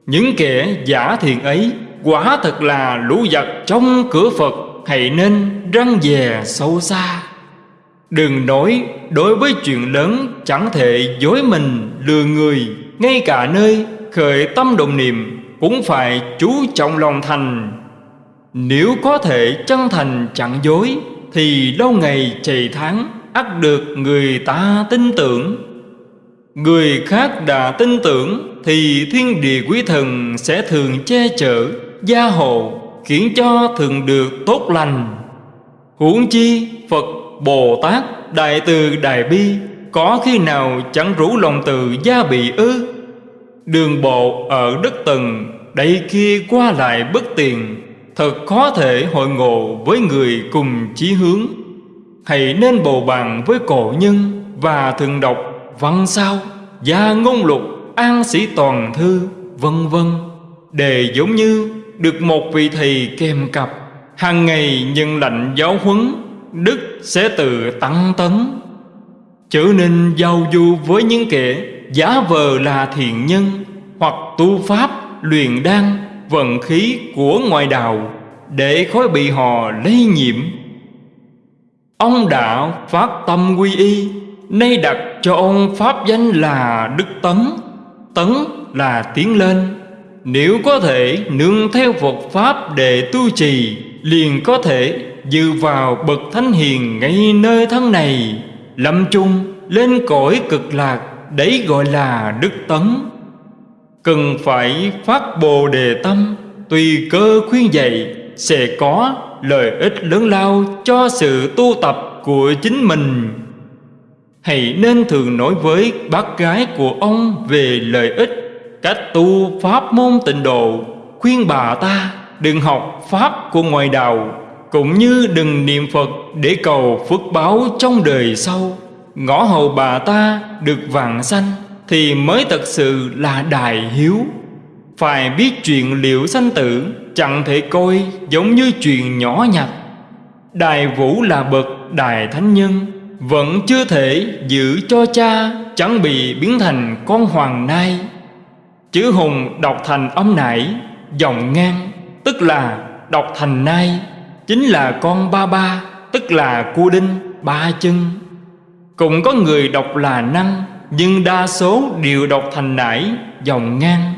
Những kẻ giả thiện ấy, Quả thật là lũ giặc trong cửa Phật, Hãy nên răng dè sâu xa. Đừng nói đối với chuyện lớn, Chẳng thể dối mình lừa người, Ngay cả nơi khởi tâm đồng niệm Cũng phải chú trọng lòng thành. Nếu có thể chân thành chẳng dối, Thì lâu ngày chạy tháng ắt được người ta tin tưởng. Người khác đã tin tưởng Thì thiên địa quý thần sẽ thường che chở Gia hộ Khiến cho thường được tốt lành. Huống chi Phật, Bồ Tát, Đại Từ, Đại Bi Có khi nào chẳng rủ lòng từ gia bị ư? Đường bộ ở đất tầng Đây kia qua lại bất tiền Thật khó thể hội ngộ với người cùng chí hướng. Hãy nên bầu bạn với cổ nhân Và thường đọc văn sao? Gia ngôn lục, an sĩ toàn thư, Vân vân. Đề giống như được một vị thầy kèm cặp. Hàng ngày nhận lệnh giáo huấn, đức sẽ tự tăng tấn. Trở nên giao du với những kẻ giả vờ là thiện nhân, hoặc tu pháp, luyện đan, vận khí của ngoại đạo, để khói bị họ lây nhiễm. Ông đã phát tâm quy y, nay đặt cho ông pháp danh là đức tấn tấn là tiến lên. Nếu có thể nương theo Phật Pháp để tu trì, Liền có thể dự vào bậc thánh hiền ngay nơi thân này. Lâm chung lên cõi cực lạc, Đấy gọi là đức tấn. Cần phải phát bồ đề tâm, Tùy cơ khuyên dạy, Sẽ có lợi ích lớn lao cho sự tu tập của chính mình. Hãy nên thường nói với bác gái của ông về lợi ích, cách tu pháp môn tịnh độ. Khuyên bà ta đừng học pháp của ngoại đạo, cũng như đừng niệm phật để cầu phước báo trong đời sau. Ngõ hầu bà ta được vàng sanh thì mới thật sự là đại hiếu. Phải biết chuyện liệu sanh tử chẳng thể coi giống như chuyện nhỏ nhặt. Đại vũ là bậc đại thánh nhân vẫn chưa thể giữ cho cha, chẳng bị biến thành con hoàng nai. Chữ hùng đọc thành âm nải Dòng ngang, Tức là đọc thành nai, Chính là con ba ba, Tức là cua đinh, ba chân. Cũng có người đọc là năng, Nhưng đa số đều đọc thành nải Dòng ngang.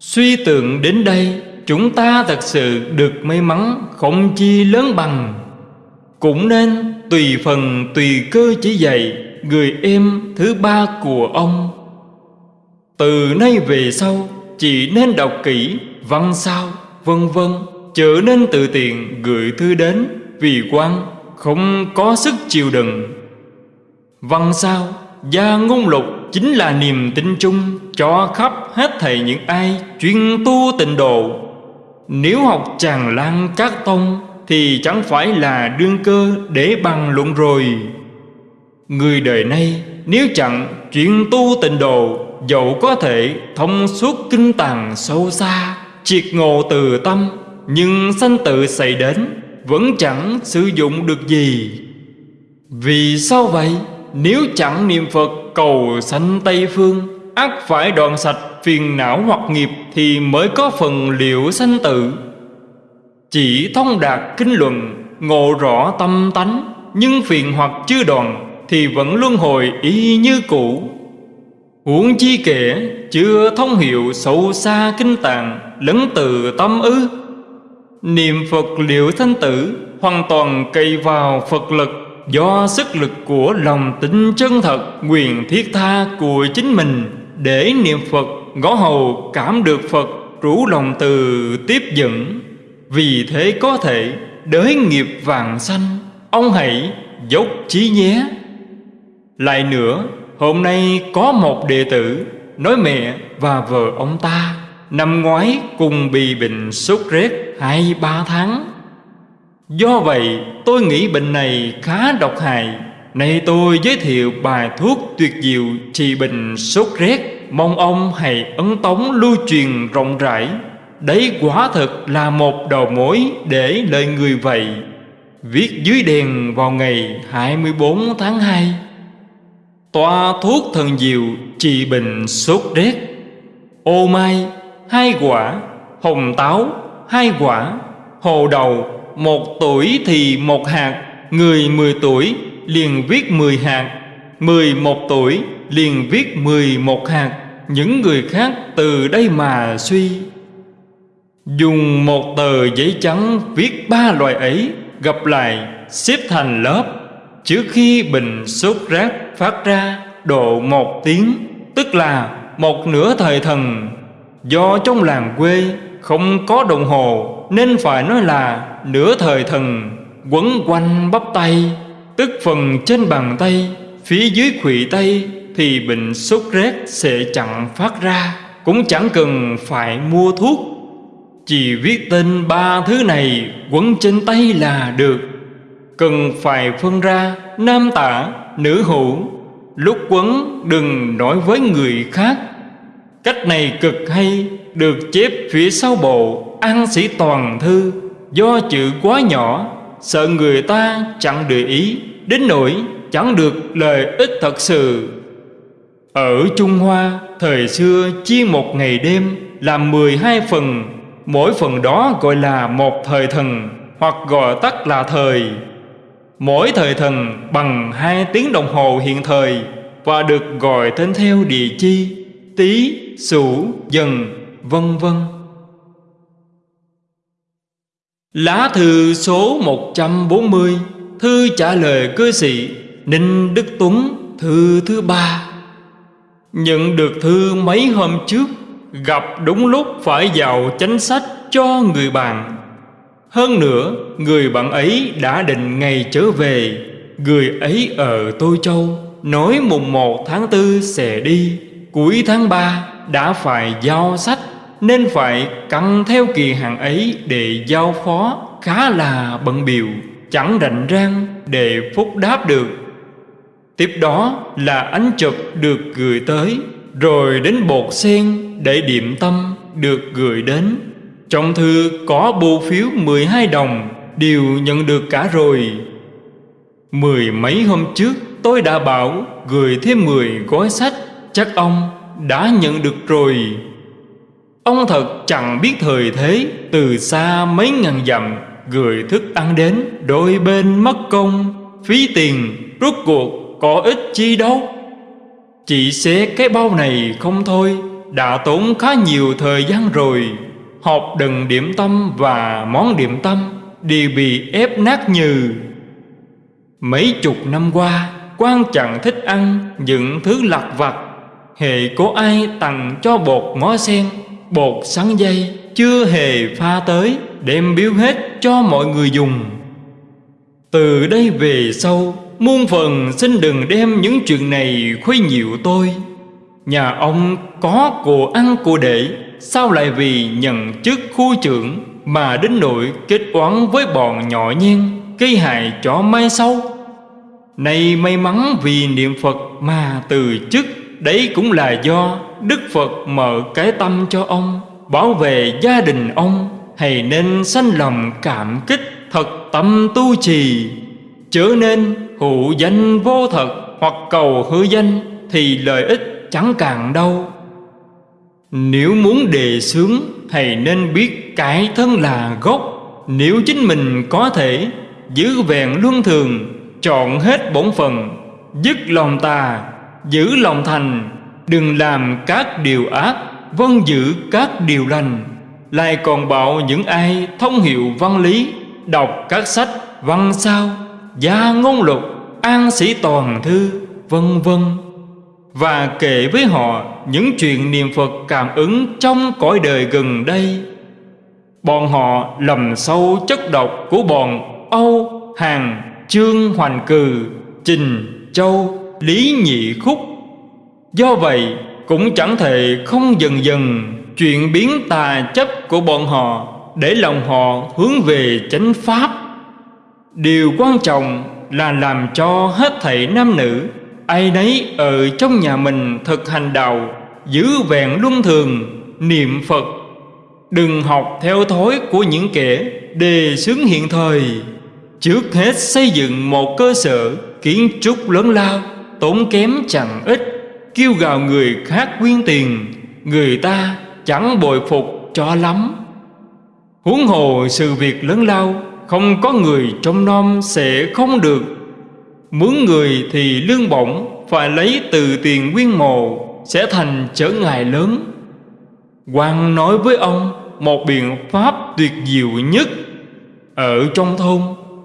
Suy tưởng đến đây, Chúng ta thật sự được may mắn, Không chi lớn bằng. Cũng nên tùy phần, tùy cơ chỉ dạy, Người em thứ ba của ông. Từ nay về sau, Chỉ nên đọc kỹ, văn sao, vân vân Trở nên tự tiện gửi thư đến, Vì quan không có sức chịu đựng. Văn sao, Gia ngôn lục chính là niềm tin chung Cho khắp hết thầy những ai chuyên tu tịnh độ. Nếu học tràn lan các tông thì chẳng phải là đương cơ để bằng luận rồi. Người đời nay, nếu chẳng chuyện tu tịnh độ, Dẫu có thể thông suốt kinh tàng sâu xa, Triệt ngộ từ tâm, Nhưng sanh tự xảy đến, Vẫn chẳng sử dụng được gì. Vì sao vậy? Nếu chẳng niệm Phật cầu sanh Tây Phương ắt phải đoạn sạch phiền não hoặc nghiệp Thì mới có phần liệu sanh tự chỉ thông đạt kinh luận, Ngộ rõ tâm tánh, Nhưng phiền hoặc chưa đoàn Thì vẫn luân hồi y như cũ. Huống chi kể, chưa thông hiệu sâu xa kinh tạng Lấn từ tâm ư. Niệm Phật liệu thanh tử, Hoàn toàn cây vào Phật lực, Do sức lực của lòng tin chân thật Quyền thiết tha của chính mình, Để niệm Phật, ngõ hầu, cảm được Phật, Rủ lòng từ tiếp dẫn. Vì thế có thể đới nghiệp vàng xanh, Ông hãy dốc chí nhé. Lại nữa, Hôm nay có một đệ tử Nói mẹ và vợ ông ta Năm ngoái cùng bị bệnh sốt rét hai ba tháng. Do vậy, tôi nghĩ bệnh này khá độc hại. Nay tôi giới thiệu bài thuốc tuyệt diệu trị bệnh sốt rét, Mong ông hãy ấn tống lưu truyền rộng rãi. Đấy quả thực là một đầu mối để lời người vậy Viết dưới đèn vào ngày 24 tháng 2 Toa thuốc thần diệu trị bệnh sốt rét. Ô mai, hai quả. Hồng táo, hai quả. Hồ đầu, một tuổi thì một hạt. Người mười tuổi liền viết mười hạt. Mười một tuổi liền viết mười một hạt. Những người khác từ đây mà suy. Dùng một tờ giấy trắng viết ba loại ấy, Gặp lại, xếp thành lớp. Trước khi bình sốt rác phát ra, độ một tiếng, Tức là một nửa thời thần. Do trong làng quê không có đồng hồ, Nên phải nói là nửa thời thần. Quấn quanh bắp tay, Tức phần trên bàn tay, Phía dưới khuỵu tay Thì bệnh sốt rét sẽ chẳng phát ra. Cũng chẳng cần phải mua thuốc. Chỉ viết tên ba thứ này Quấn trên tay là được. Cần phải phân ra Nam tả, nữ hữu. Lúc quấn đừng nói với người khác. Cách này cực hay Được chép phía sau bộ An sĩ toàn thư. Do chữ quá nhỏ Sợ người ta chẳng để ý. Đến nỗi chẳng được lợi ích thật sự. Ở Trung Hoa Thời xưa chia một ngày đêm Làm 12 phần. Mỗi phần đó gọi là một thời thần Hoặc gọi tắt là thời. Mỗi thời thần bằng hai tiếng đồng hồ hiện thời Và được gọi tên theo địa chi Tý, Sửu, Dần, vân vân. Lá thư số 140 Thư trả lời cư sĩ Ninh Đức Tuấn Thư thứ ba. Nhận được thư mấy hôm trước Gặp đúng lúc phải vào chánh sách cho người bạn. Hơn nữa, Người bạn ấy đã định ngày trở về. Người ấy ở Tô Châu, Nói mùng 1 tháng 4 sẽ đi. Cuối tháng 3 đã phải giao sách, Nên phải căng theo kỳ hạn ấy Để giao phó khá là bận biểu Chẳng rảnh rang để phúc đáp được. Tiếp đó là ánh chụp được gửi tới, Rồi đến bột sen để điểm tâm được gửi đến. Trong thư có bưu phiếu 12 đồng, Đều nhận được cả rồi. Mười mấy hôm trước, tôi đã bảo gửi thêm 10 gói sách, Chắc ông đã nhận được rồi. Ông thật chẳng biết thời thế, Từ xa mấy ngàn dặm, Gửi thức ăn đến Đôi bên mất công, Phí tiền rút cuộc có ích chi đâu. Chỉ xé cái bao này không thôi đã tốn khá nhiều thời gian rồi. Hộp đừng điểm tâm và món điểm tâm Đều bị ép nát như Mấy chục năm qua quan chẳng thích ăn những thứ lặt vặt. Hệ có ai tặng cho bột ngó sen, Bột sắn dây Chưa hề pha tới, Đem biếu hết cho mọi người dùng. Từ đây về sau, Muôn phần xin đừng đem những chuyện này khuấy nhiễu tôi. Nhà ông có của ăn của để, Sao lại vì nhận chức khu trưởng Mà đến nỗi kết oán với bọn nhỏ nhiên Gây hại cho mai sau? Này may mắn vì niệm Phật mà từ chức, Đấy cũng là do Đức Phật mở cái tâm cho ông, Bảo vệ gia đình ông, Hay nên sanh lòng cảm kích Thật tâm tu trì. Chớ nên hữu danh vô thật Hoặc cầu hư danh Thì lợi ích chẳng càng đâu. Nếu muốn đề xướng Thầy nên biết cái thân là gốc. Nếu chính mình có thể Giữ vẹn luân thường Chọn hết bổn phần, Dứt lòng tà Giữ lòng thành Đừng làm các điều ác Vân giữ các điều lành. Lại còn bảo những ai thông hiệu văn lý Đọc các sách văn sao Gia ngôn lục An sĩ toàn thư Vân vân. Và kể với họ Những chuyện niệm Phật cảm ứng Trong cõi đời gần đây. Bọn họ lầm sâu chất độc Của bọn Âu, Hàn, Trương Hoành Cừ Trình, Châu, Lý Nhị Khúc. Do vậy cũng chẳng thể không dần dần Chuyện biến tà chấp của bọn họ Để lòng họ hướng về chánh pháp. Điều quan trọng là làm cho hết thảy nam nữ Ai nấy ở trong nhà mình thực hành đạo Giữ vẹn luân thường, niệm Phật. Đừng học theo thói của những kẻ đề xướng hiện thời. Trước hết xây dựng một cơ sở kiến trúc lớn lao Tốn kém chẳng ít Kêu gào người khác quyên tiền Người ta chẳng bồi phục cho lắm. Huống hồ sự việc lớn lao Không có người trong nom sẽ không được Mướn người thì lương bổng Phải lấy từ tiền nguyên mồ Sẽ thành trở ngại lớn. Quan nói với ông, Một biện pháp tuyệt diệu nhất. Ở trong thôn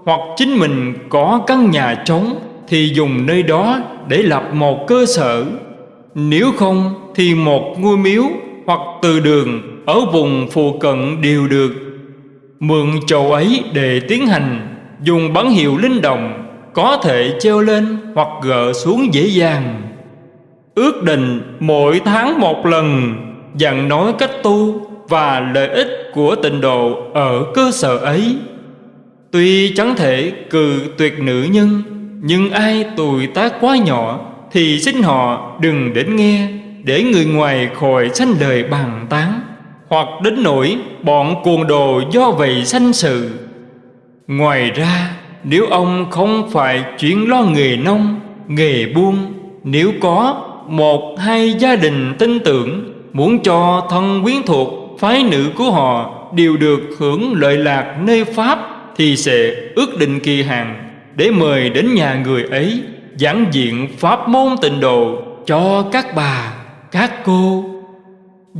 Hoặc chính mình có căn nhà trống Thì dùng nơi đó để lập một cơ sở. Nếu không thì một ngôi miếu hoặc từ đường ở vùng phụ cận đều được. Mượn chầu ấy để tiến hành, Dùng bắn hiệu linh đồng. Có thể treo lên hoặc gỡ xuống dễ dàng. Ước định mỗi tháng một lần, Dặn nói cách tu Và lợi ích của tịnh độ Ở cơ sở ấy. Tuy chẳng thể cự tuyệt nữ nhân, Nhưng ai tuổi tác quá nhỏ Thì xin họ đừng đến nghe Để người ngoài khỏi sanh lời bàn tán Hoặc đến nỗi bọn cuồng đồ do vậy sanh sự. Ngoài ra nếu ông không phải chuyển lo nghề nông, nghề buôn Nếu có một hai gia đình tin tưởng Muốn cho thân quyến thuộc phái nữ của họ Đều được hưởng lợi lạc nơi Pháp Thì sẽ ước định kỳ hạn Để mời đến nhà người ấy Giảng diện Pháp môn tịnh độ Cho các bà, các cô.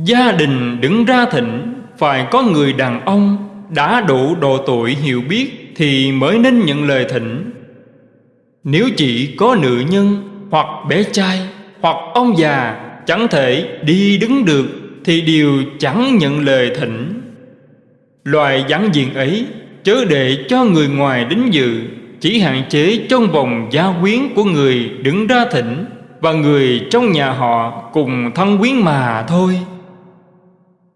Gia đình đứng ra thỉnh Phải có người đàn ông Đã đủ độ tuổi hiểu biết. Thì mới nên nhận lời thỉnh. Nếu chỉ có nữ nhân Hoặc bé trai Hoặc ông già Chẳng thể đi đứng được Thì đều chẳng nhận lời thỉnh. Loài giảng diện ấy Chớ để cho người ngoài đến dự, Chỉ hạn chế trong vòng gia quyến của người đứng ra thỉnh Và người trong nhà họ cùng thân quyến mà thôi.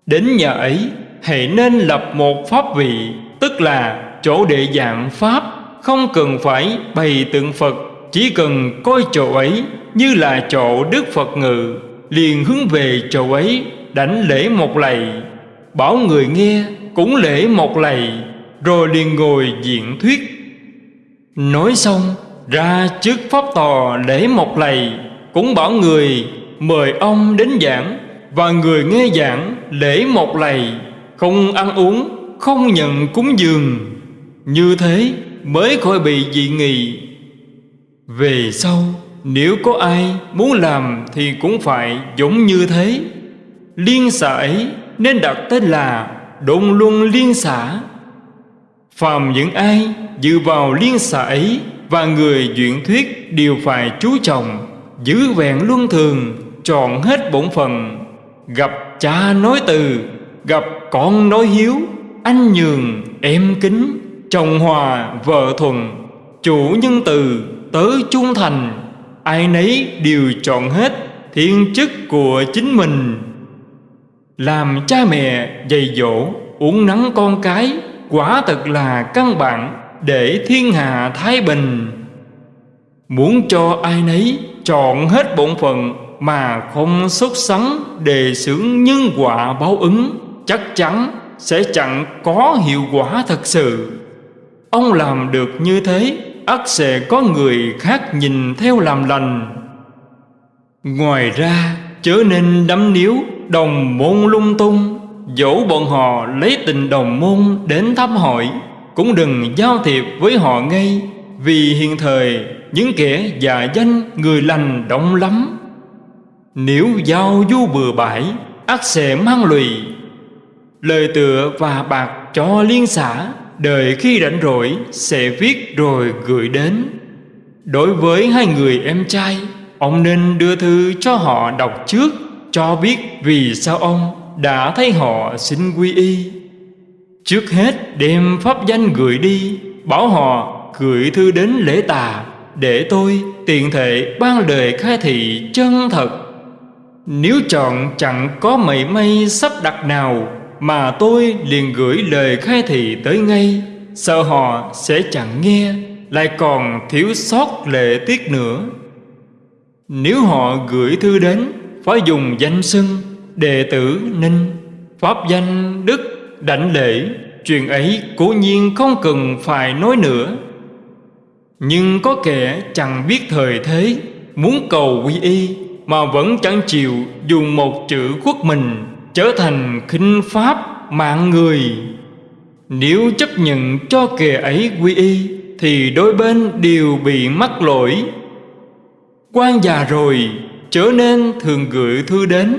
Đến nhà ấy, hãy nên lập một pháp vị, Tức là chỗ đệ dạng Pháp Không cần phải bày tượng Phật Chỉ cần coi chỗ ấy như là chỗ Đức Phật ngự Liền hướng về chỗ ấy đánh lễ một lạy. Bảo người nghe cũng lễ một lạy Rồi liền ngồi diện thuyết. Nói xong ra trước pháp tòa lễ một lạy Cũng bảo người mời ông đến giảng Và người nghe giảng lễ một lạy Không ăn uống, không nhận cúng dường. Như thế mới khỏi bị dị nghị. Về sau, nếu có ai muốn làm thì cũng phải giống như thế. Liên xã ấy nên đặt tên là Đôn Luân Liên xã Phàm những ai dự vào liên xã ấy Và người duyện thuyết đều phải chú trọng, Giữ vẹn luân thường Chọn hết bổn phận. Gặp cha nói từ, Gặp con nói hiếu, Anh nhường, em kính. Chồng hòa vợ thuần, Chủ nhân từ tớ trung thành, Ai nấy đều chọn hết thiên chức của chính mình. Làm cha mẹ dạy dỗ, uống nắng con cái, Quả thật là căn bản để thiên hạ thái bình. Muốn cho ai nấy chọn hết bổn phận Mà không xuất sắn đề xướng nhân quả báo ứng, Chắc chắn sẽ chẳng có hiệu quả thật sự. Ông làm được như thế, ắt sẽ có người khác nhìn theo làm lành. Ngoài ra, chớ nên đắm níu đồng môn lung tung. Dẫu bọn họ lấy tình đồng môn đến thăm hỏi, Cũng đừng giao thiệp với họ ngay, Vì hiện thời những kẻ già danh người lành đông lắm. Nếu giao du bừa bãi, ắt sẽ mang lụy. Lời tựa và bạc cho liên xã Đợi khi rảnh rỗi, sẽ viết rồi gửi đến. Đối với hai người em trai, Ông nên đưa thư cho họ đọc trước, Cho biết vì sao ông đã thấy họ xin quy y. Trước hết, đem pháp danh gửi đi, Bảo họ gửi thư đến lễ tà, Để tôi tiện thể ban lời khai thị chân thật. Nếu chọn chẳng có mảy may sắp đặt nào mà tôi liền gửi lời khai thị tới ngay. Sợ họ sẽ chẳng nghe, Lại còn thiếu sót lệ tiết nữa. Nếu họ gửi thư đến Phải dùng danh xưng Đệ tử Ninh, Pháp danh Đức Đảnh lễ, Chuyện ấy cố nhiên không cần phải nói nữa. Nhưng có kẻ chẳng biết thời thế, Muốn cầu quy y Mà vẫn chẳng chịu dùng một chữ quốc mình trở thành khinh pháp mạng người. Nếu chấp nhận cho kẻ ấy quy y, thì đôi bên đều bị mắc lỗi. Quan già rồi, trở nên thường gửi thư đến.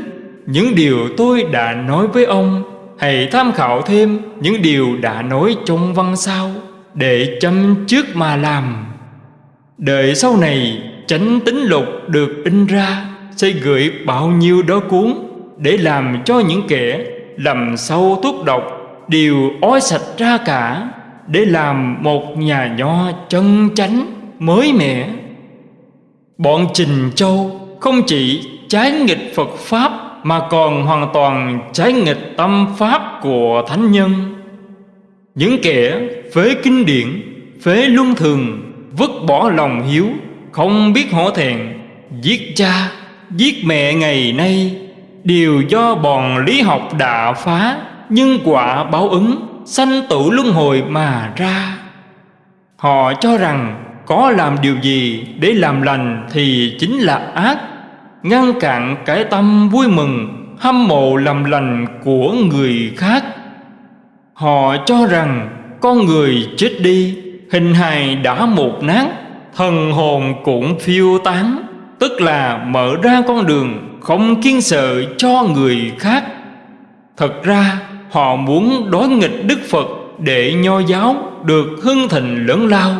Những điều tôi đã nói với ông, hãy tham khảo thêm những điều đã nói trong văn sau để chăm trước mà làm. Đợi sau này, chánh tính lục được in ra, sẽ gửi bao nhiêu đó cuốn để làm cho những kẻ lầm sâu thuốc độc đều ói sạch ra cả, để làm một nhà nho chân chánh mới mẻ. Bọn trình châu không chỉ trái nghịch phật pháp mà còn hoàn toàn trái nghịch tâm pháp của thánh nhân. Những kẻ phế kinh điển, phế luân thường, vứt bỏ lòng hiếu, không biết hổ thẹn, giết cha, giết mẹ ngày nay đều do bọn lý học đã phá nhân quả báo ứng, sanh tử luân hồi mà ra. Họ cho rằng có làm điều gì để làm lành thì chính là ác, ngăn cản cái tâm vui mừng, hâm mộ làm lành của người khác. Họ cho rằng con người chết đi, hình hài đã một nát, thần hồn cũng phiêu tán tức là mở ra con đường không kiên sợ cho người khác. Thật ra, họ muốn đối nghịch đức phật để nho giáo được hưng thịnh lớn lao.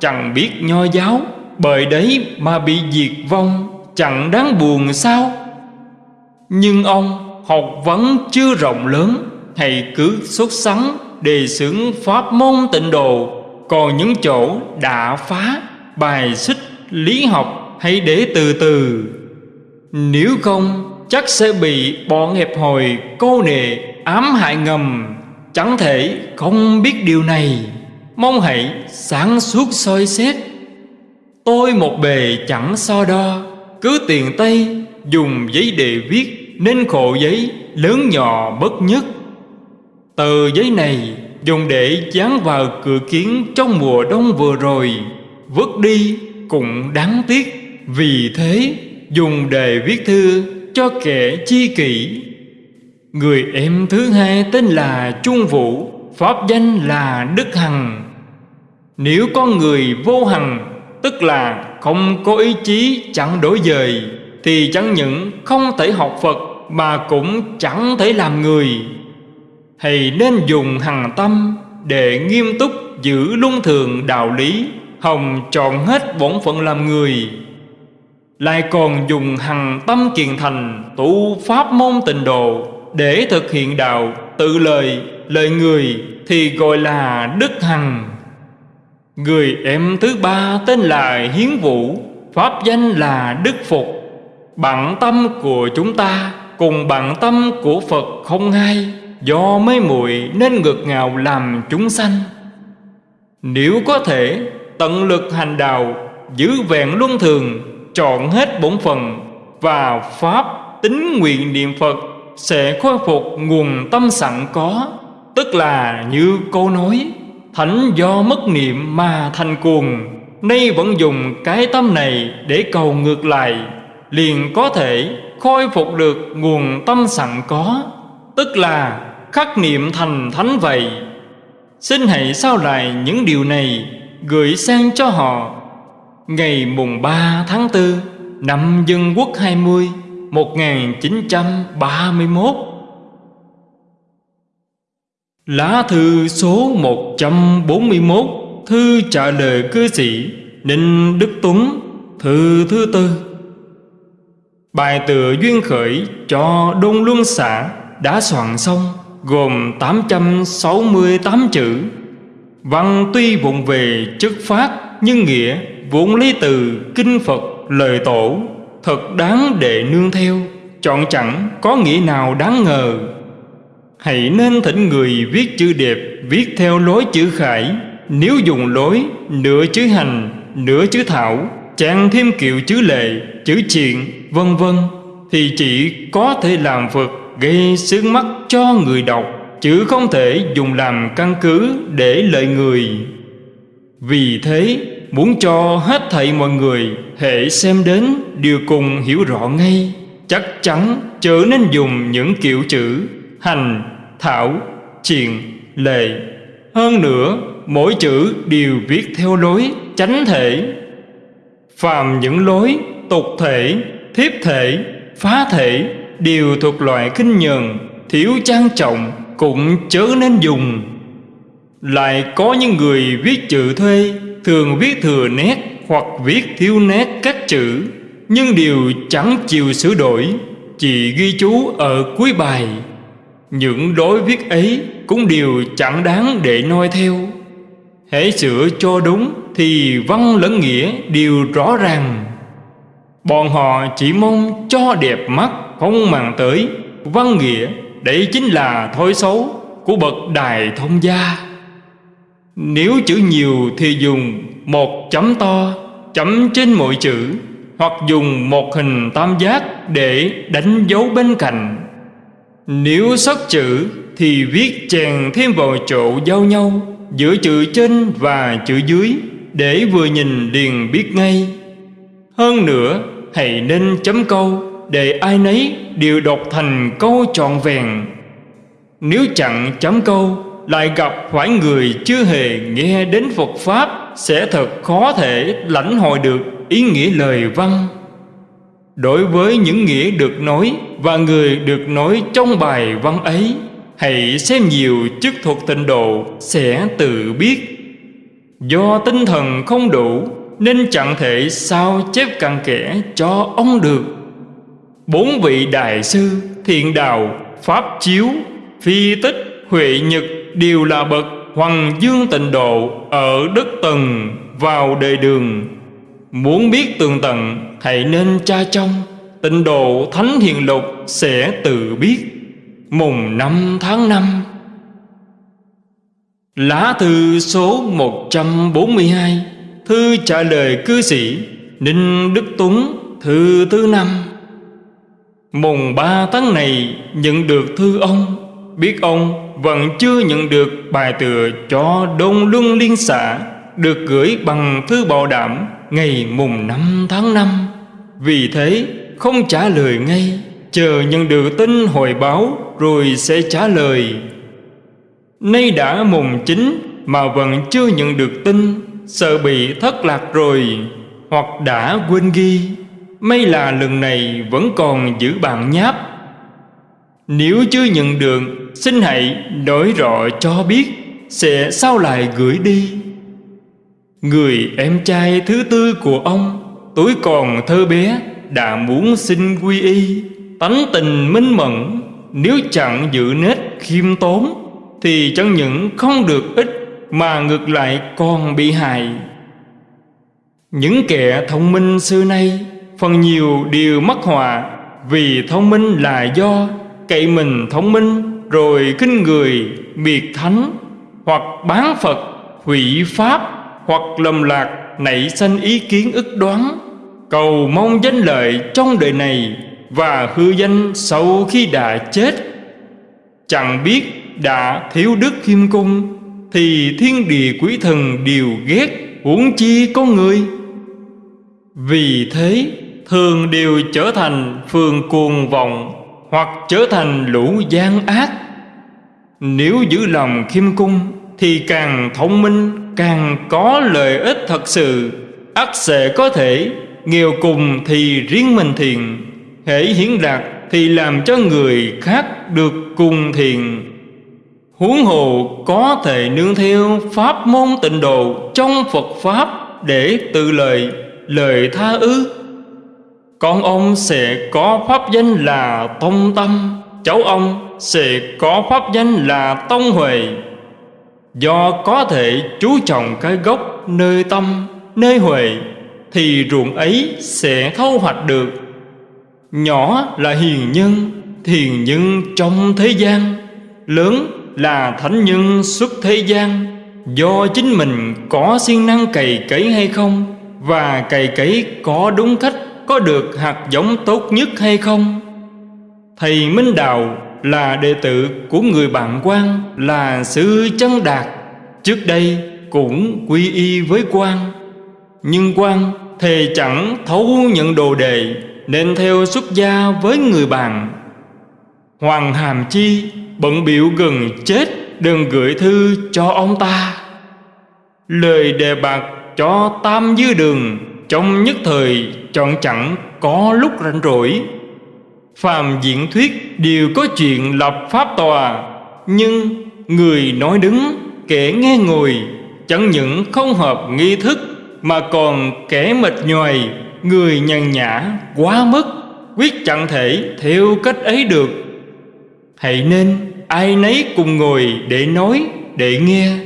Chẳng biết nho giáo bởi đấy mà bị diệt vong, chẳng đáng buồn sao? Nhưng ông học vấn chưa rộng lớn, Hãy cứ xuất sắng đề xướng pháp môn tịnh độ. Còn những chỗ đã phá, bài xích lý học Hãy để từ từ. Nếu không, chắc sẽ bị bọn hẹp hồi cô nệ ám hại ngầm. Chẳng thể không biết điều này. Mong hãy sáng suốt soi xét. Tôi một bề chẳng so đo. Cứ tiền tay dùng giấy để viết Nên khổ giấy lớn nhỏ bất nhất. Tờ giấy này dùng để dán vào cửa kiến trong mùa đông vừa rồi. Vứt đi cũng đáng tiếc. Vì thế, dùng đề viết thư cho kẻ chi kỷ. Người em thứ hai tên là Trung Vũ, Pháp danh là Đức Hằng. Nếu con người vô hằng, Tức là không có ý chí chẳng đổi dời, Thì chẳng những không thể học Phật Mà cũng chẳng thể làm người. Hãy nên dùng hằng tâm Để nghiêm túc giữ luân thường đạo lý, Hồng trọn hết bổn phận làm người. Lại còn dùng hằng tâm kiền thành Tu pháp môn tịnh độ Để thực hiện đạo tự lời lời người Thì gọi là Đức Hằng. Người em thứ ba tên là Hiến Vũ, Pháp danh là Đức Phục Bản tâm của chúng ta Cùng bản tâm của Phật không hai, Do mê muội nên ngược ngào làm chúng sanh. Nếu có thể, tận lực hành đạo, Giữ vẹn luân thường Chọn hết bổn phần Và Pháp tính nguyện niệm Phật Sẽ khôi phục nguồn tâm sẵn có, Tức là như câu nói, Thánh do mất niệm mà thành cuồng. Nay vẫn dùng cái tâm này để cầu ngược lại, Liền có thể khôi phục được nguồn tâm sẵn có, Tức là khắc niệm thành thánh vậy. Xin hãy sao lại những điều này Gửi sang cho họ. Ngày mùng 3 tháng 4 Năm Dân Quốc 20 1931 Lá thư số 141 Thư trả lời cư sĩ Ninh Đức Tuấn, Thư thứ tư Bài tựa duyên khởi cho Đông Luân xã đã soạn xong, gồm 868 chữ. Văn tuy vụng về chất phát nhưng nghĩa vốn lấy từ kinh Phật lời tổ thật đáng để nương theo, chọn chẳng có nghĩa nào đáng ngờ. Hãy nên thỉnh người viết chữ đẹp viết theo lối chữ khải, nếu dùng lối nửa chữ hành, nửa chữ thảo, trang thêm kiểu chữ lệ, chữ chuyện, vân vân thì chỉ có thể làm Phật gây sướng mắt cho người đọc chứ không thể dùng làm căn cứ để lợi người vì thế muốn cho hết thảy mọi người hệ xem đến đều cùng hiểu rõ ngay, chắc chắn trở nên dùng những kiểu chữ hành, thảo, triền lệ hơn nữa, mỗi chữ đều viết theo lối chánh thể. Phàm những lối tục thể, thiếp thể, phá thể đều thuộc loại kinh nhờn, thiếu trang trọng cũng chớ nên dùng. Lại có những người viết chữ thuê thường viết thừa nét hoặc viết thiếu nét các chữ, nhưng đều chẳng chịu sửa đổi, chỉ ghi chú ở cuối bài. Những đối viết ấy cũng đều chẳng đáng để noi theo. Hãy sửa cho đúng Thì văn lẫn nghĩa đều rõ ràng. Bọn họ chỉ mong cho đẹp mắt Không màng tới, Văn nghĩa Đấy chính là thói xấu Của bậc đài thông gia. Nếu chữ nhiều thì dùng Một chấm to, Chấm trên mỗi chữ, Hoặc dùng một hình tam giác Để đánh dấu bên cạnh. Nếu sót chữ Thì viết chèn thêm vào chỗ giao nhau Giữa chữ trên và chữ dưới Để vừa nhìn liền biết ngay. Hơn nữa, hãy nên chấm câu Để ai nấy đều đọc thành câu trọn vẹn. Nếu chẳng chấm câu lại gặp phải người chưa hề nghe đến Phật Pháp Sẽ thật khó thể lãnh hội được ý nghĩa lời văn. Đối với những nghĩa được nói Và người được nói trong bài văn ấy Hãy xem nhiều chức thuật tịnh độ Sẽ tự biết. Do tinh thần không đủ Nên chẳng thể sao chép cặn kẽ cho ông được. Bốn vị đại sư Thiện đạo, Pháp chiếu Phi tích, Huệ nhật Đều là bậc Hoàng dương tịnh độ Ở đất tầng vào đời đường. Muốn biết tường tận Hãy nên tra trong. Tịnh độ Thánh Hiền Lục Sẽ tự biết. Mùng năm tháng năm. Lá thư số 142 Thư trả lời cư sĩ Ninh Đức Tuấn, Thư thứ năm. Mùng ba tháng này nhận được thư ông. Biết ông vẫn chưa nhận được bài tựa cho Đông Luân Liên xã Được gửi bằng thư bảo đảm ngày mùng năm tháng năm. Vì thế, không trả lời ngay, Chờ nhận được tin hồi báo Rồi sẽ trả lời. Nay đã mùng chín Mà vẫn chưa nhận được tin, Sợ bị thất lạc rồi, Hoặc đã quên ghi. May là lần này vẫn còn giữ bạn nháp. Nếu chưa nhận được Xin hãy nói rõ cho biết Sẽ sao lại gửi đi. Người em trai thứ tư của ông, Tuổi còn thơ bé, Đã muốn xin quy y, Tánh tình minh mẫn. Nếu chẳng giữ nết khiêm tốn, Thì chẳng những không được ích Mà ngược lại còn bị hại. Những kẻ thông minh xưa nay Phần nhiều đều mắc họa Vì thông minh là do Cậy mình thông minh rồi kinh người miệt thánh Hoặc bán Phật, hủy Pháp Hoặc lầm lạc nảy sanh ý kiến ức đoán. Cầu mong danh lợi trong đời này và hư danh sau khi đã chết. Chẳng biết đã thiếu đức khiêm cung thì thiên địa quý thần đều ghét huống chi có người. Vì thế, thường đều trở thành phường cuồng vọng hoặc trở thành lũ gian ác. Nếu giữ lòng khiêm cung, thì càng thông minh, càng có lợi ích thật sự. Ắt sẽ có thể, nghèo cùng thì riêng mình thiền. Hễ hiển đạt thì làm cho người khác được cùng thiền. Huống hồ có thể nương theo pháp môn tịnh độ trong phật pháp để tự lời lời tha ư con ông sẽ có pháp danh là tông tâm. Cháu ông sẽ có pháp danh là tông huệ. Do có thể chú trọng cái gốc nơi tâm, nơi huệ, thì ruộng ấy sẽ thâu hoạch được. Nhỏ là hiền nhân Thiền nhân trong thế gian. Lớn là thánh nhân xuất thế gian. Do chính mình có siêng năng cày cấy hay không, Và cày cấy có đúng cách có được hạt giống tốt nhất hay không? Thầy Minh Đạo là đệ tử của người bạn quan Là sư chân đạt. Trước đây cũng quy y với quan Nhưng quan thề chẳng thấu nhận đồ đề nên theo xuất gia với người bạn. Hoàng Hàm Chi bận biểu gần chết, Đừng gửi thư cho ông ta. Lời đề bạc cho tam dư đường trong nhất thời chọn chẳng có lúc rảnh rỗi. Phàm diễn thuyết đều có chuyện lập pháp tòa. Nhưng người nói đứng kẻ nghe ngồi Chẳng những không hợp nghi thức Mà còn kẻ mệt nhoài Người nhàn nhã quá mức Quyết chẳng thể theo cách ấy được. Hãy nên ai nấy cùng ngồi để nói, để nghe.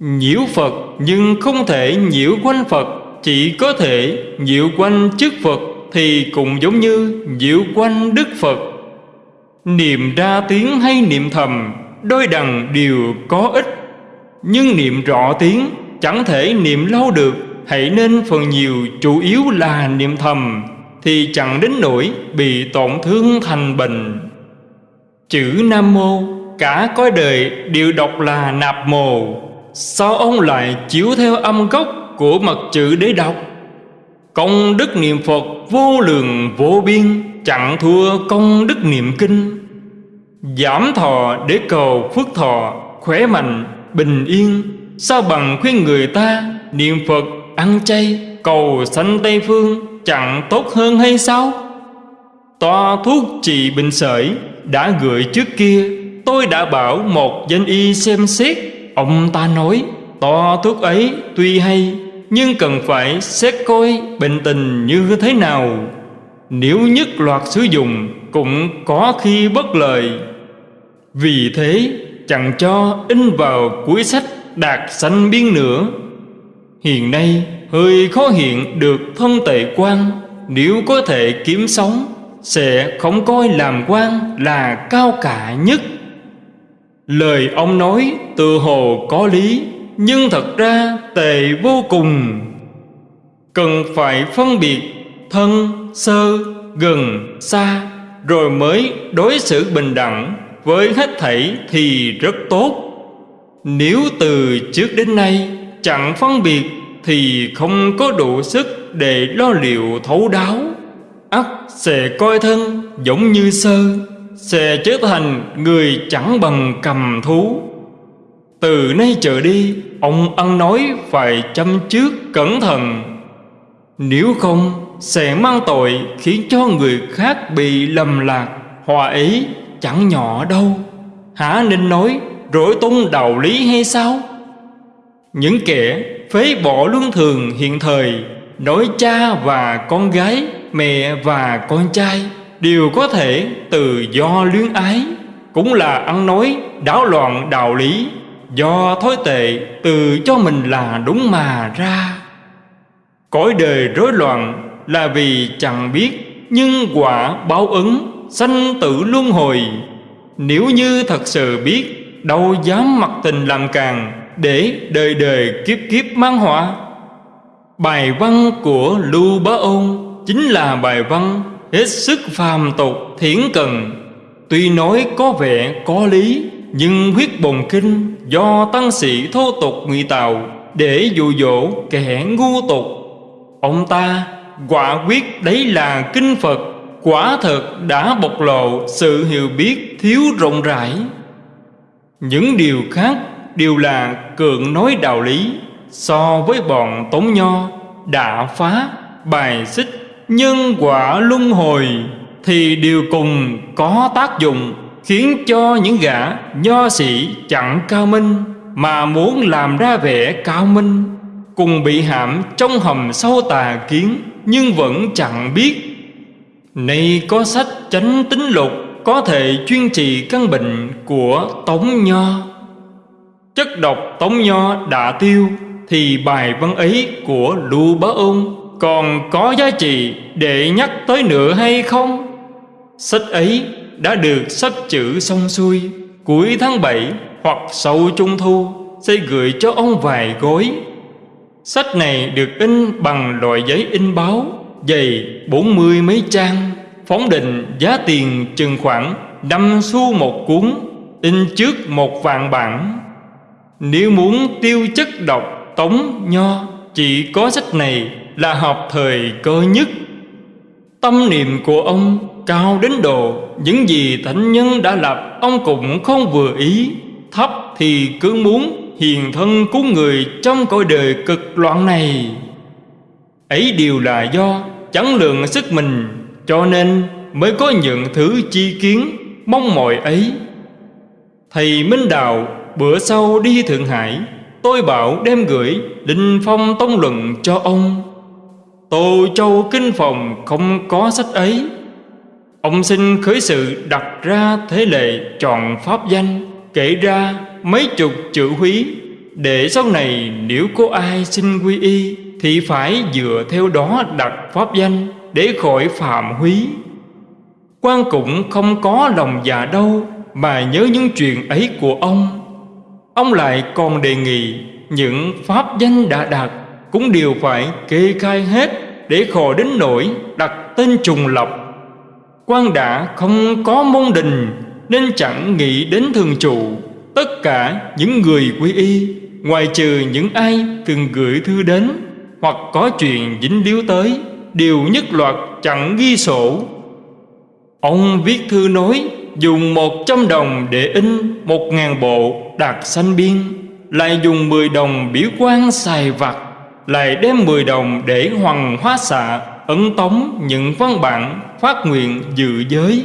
Nhiễu Phật nhưng không thể nhiễu quanh Phật. Chỉ có thể nhiễu quanh chức Phật Thì cũng giống như nhiễu quanh Đức Phật. Niệm ra tiếng hay niệm thầm, Đôi đằng đều có ích. Nhưng niệm rõ tiếng, Chẳng thể niệm lâu được. Hãy nên phần nhiều chủ yếu là niệm thầm, Thì chẳng đến nỗi bị tổn thương thành bệnh. Chữ Nam Mô, Cả cõi đời đều đọc là nạp mồ. Sao ông lại chiếu theo âm gốc? Của mật chữ để đọc Công đức niệm Phật vô lượng vô biên Chẳng thua công đức niệm kinh. Giảm thọ để cầu phước thọ Khỏe mạnh, bình yên. Sao bằng khuyên người ta Niệm Phật, ăn chay Cầu sanh Tây Phương Chẳng tốt hơn hay sao? Toa thuốc trị bệnh sởi Đã gửi trước kia Tôi đã bảo một danh y xem xét. Ông ta nói To thuốc ấy tuy hay nhưng cần phải xét coi bệnh tình như thế nào. Nếu nhất loạt sử dụng Cũng có khi bất lợi. Vì thế, chẳng cho in vào cuối sách đạt sanh biên nữa. Hiện nay, hơi khó hiện được thân tệ quan. Nếu có thể kiếm sống, Sẽ không coi làm quan là cao cả nhất. Lời ông nói tự hồ có lý, Nhưng thật ra tệ vô cùng. Cần phải phân biệt thân, sơ, gần, xa Rồi mới đối xử bình đẳng với hết thảy thì rất tốt. Nếu từ trước đến nay chẳng phân biệt Thì không có đủ sức để lo liệu thấu đáo. Ắt sẽ coi thân giống như sơ sẽ trở thành người chẳng bằng cầm thú. Từ nay trở đi ông ăn nói phải chăm trước cẩn thận. Nếu không, sẽ mang tội khiến cho người khác bị lầm lạc, hòa ấy chẳng nhỏ đâu. Hả nên nói, rỗi tung đạo lý hay sao? Những kẻ phế bỏ luân thường hiện thời, nói cha và con gái, mẹ và con trai, đều có thể từ do luyến ái. Cũng là ăn nói đảo loạn đạo lý do thói tệ từ cho mình là đúng mà ra. Cõi đời rối loạn là vì chẳng biết, nhưng quả báo ứng, sanh tử luân hồi. Nếu như thật sự biết, đâu dám mặc tình làm càng để đời đời kiếp kiếp mang họa. Bài văn của lưu bá ôn chính là bài văn hết sức phàm tục thiển cần tuy nói có vẻ có lý nhưng huyết bồn kinh do tăng sĩ thô tục ngụy tạo để dụ dỗ kẻ ngu tục. Ông ta quả quyết đấy là kinh phật, quả thật đã bộc lộ sự hiểu biết thiếu rộng rãi. Những điều khác đều là cường nói đạo lý so với bọn tống nho đã phá bài xích nhân quả luân hồi thì đều cùng có tác dụng khiến cho những gã nho sĩ chẳng cao minh mà muốn làm ra vẻ cao minh, cùng bị hãm trong hầm sâu tà kiến nhưng vẫn chẳng biết nay có sách chánh tính lục có thể chuyên trị căn bệnh của tống nho chất độc tống nho đã tiêu thì bài văn ấy của lưu bá ôn còn có giá trị để nhắc tới nữa hay không? Sách ấy đã được sách chữ xong xuôi, Cuối tháng 7 hoặc sau trung thu, Sẽ gửi cho ông vài gói. Sách này được in bằng loại giấy in báo, Dày bốn mươi mấy trang, Phóng định giá tiền chừng khoảng năm xu một cuốn, In trước một vạn bản. Nếu muốn tiêu chất độc tống nho, Chỉ có sách này là hợp thời cơ nhất. Tâm niệm của ông cao đến độ, Những gì thánh nhân đã lập, Ông cũng không vừa ý. Thấp thì cứ muốn hiền thân cứu người Trong cõi đời cực loạn này. Ấy đều là do chẳng lượng sức mình, Cho nên mới có những thứ chi kiến, Mong mỏi ấy. Thầy Minh Đạo, bữa sau đi Thượng Hải, Tôi bảo đem gửi Linh Phong Tông Luận cho ông. Tô Châu Kinh Phòng không có sách ấy. Ông xin khởi sự đặt ra thế lệ chọn pháp danh, Kể ra mấy chục chữ húy. Để sau này nếu có ai xin quy y, Thì phải dựa theo đó đặt pháp danh Để khỏi phạm húy. Quan cũng không có lòng dạ đâu Mà nhớ những chuyện ấy của ông. Ông lại còn đề nghị Những pháp danh đã đặt Cũng đều phải kê khai hết Để khỏi đến nỗi đặt tên trùng lập quan đã không có môn đình, Nên chẳng nghĩ đến thường trụ. Tất cả những người quy y, Ngoài trừ những ai từng gửi thư đến Hoặc có chuyện dính líu tới, Đều nhất loạt chẳng ghi sổ. Ông viết thư nói, Dùng một trăm đồng để in một ngàn bộ đạt sanh biên, Lại dùng mười đồng biểu quan xài vặt, Lại đem mười đồng để hoàng hóa xạ. Ấn tống những văn bản phát nguyện dự giới.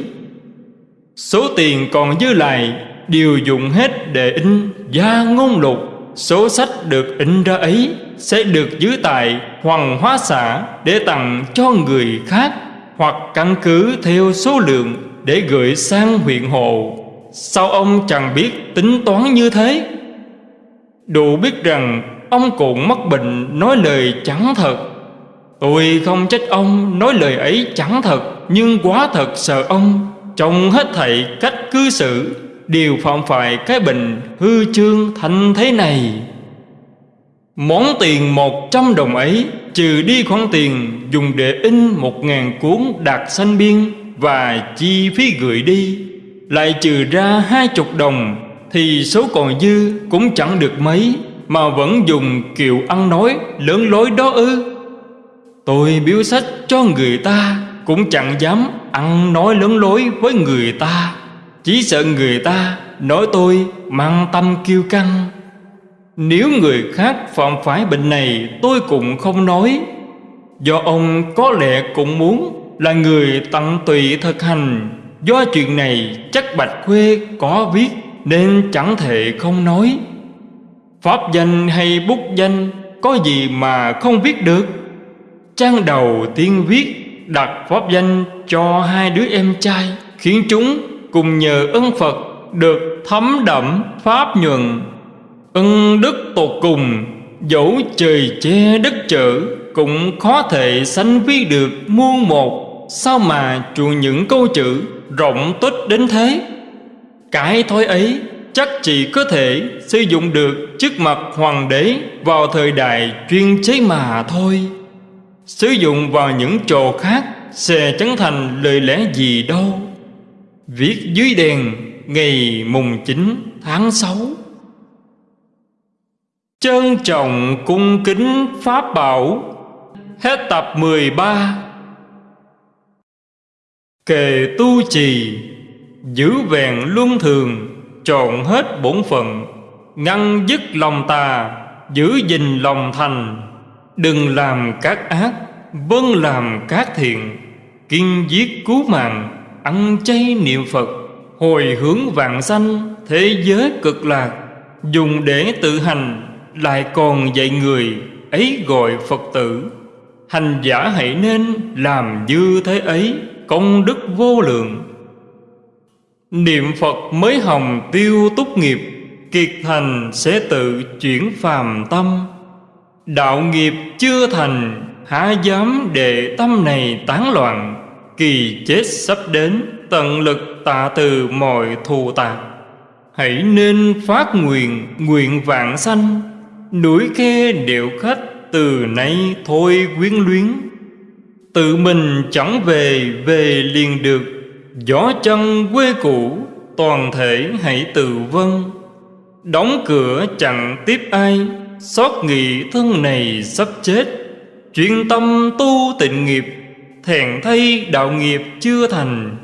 Số tiền còn dư lại Đều dùng hết để in gia ngôn lục. Số sách được in ra ấy Sẽ được giữ tại hoàng hóa xã Để tặng cho người khác Hoặc căn cứ theo số lượng Để gửi sang huyện hồ Sao ông chẳng biết tính toán như thế? Đủ biết rằng Ông cũng mắc bệnh nói lời chẳng thật. Tôi không trách ông, nói lời ấy chẳng thật, Nhưng quá thật sợ ông. Trong hết thảy cách cư xử, Đều phạm phải cái bệnh hư trương thành thế này. Món tiền một trăm đồng ấy, Trừ đi khoản tiền dùng để in một ngàn cuốn đạt sanh biên Và chi phí gửi đi, Lại trừ ra hai chục đồng, Thì số còn dư cũng chẳng được mấy, Mà vẫn dùng kiểu ăn nói lớn lối đó ư. Tôi biếu sách cho người ta, Cũng chẳng dám ăn nói lớn lối với người ta. Chỉ sợ người ta nói tôi mang tâm kiêu căng. Nếu người khác phạm phải bệnh này, tôi cũng không nói. Do ông có lẽ cũng muốn là người tận tụy thực hành. Do chuyện này chắc Bạch Khuê có viết Nên chẳng thể không nói. Pháp danh hay bút danh Có gì mà không viết được. Trang đầu tiên viết đặt pháp danh cho hai đứa em trai, Khiến chúng cùng nhờ ân Phật được thấm đậm pháp nhuận, ân đức tột cùng, dẫu trời che đất trở cũng khó thể sánh ví được muôn một. Sao mà chuộng những câu chữ rộng tích đến thế? Cái thói ấy chắc chỉ có thể sử dụng được trước mặt hoàng đế vào thời đại chuyên chế mà thôi sử dụng vào những chỗ khác sẽ chẳng thành lời lẽ gì đâu. Viết dưới đèn ngày mùng 9 tháng 6 Trân trọng cung kính Pháp Bảo. Hết tập 13 Kề tu trì, Giữ vẹn luân thường, Trọn hết bổn phận, Ngăn dứt lòng tà, Giữ gìn lòng thành. Đừng làm các ác Vâng làm các thiện. Kiên giết cứu mạng, ăn chay niệm Phật. Hồi hướng vạn sanh, Thế giới cực lạc. Dùng để tự hành, Lại còn dạy người, Ấy gọi Phật tử. Hành giả hãy nên làm như thế ấy, Công đức vô lượng. Niệm Phật mới hồng tiêu túc nghiệp, Kiệt thành sẽ tự chuyển phàm tâm. Đạo nghiệp chưa thành, Há dám để tâm này tán loạn. Kỳ chết sắp đến, Tận lực tạ từ mọi thù tạc Hãy nên phát nguyện Nguyện vạn sanh. Núi khe điệu khách Từ nay thôi quyến luyến. Tự mình chẳng về Về liền được. Gió chân quê cũ, Toàn thể hãy tự vân Đóng cửa chẳng tiếp ai. Xót nghị thân này sắp chết. Chuyên tâm tu tịnh nghiệp Thẹn thay đạo nghiệp chưa thành.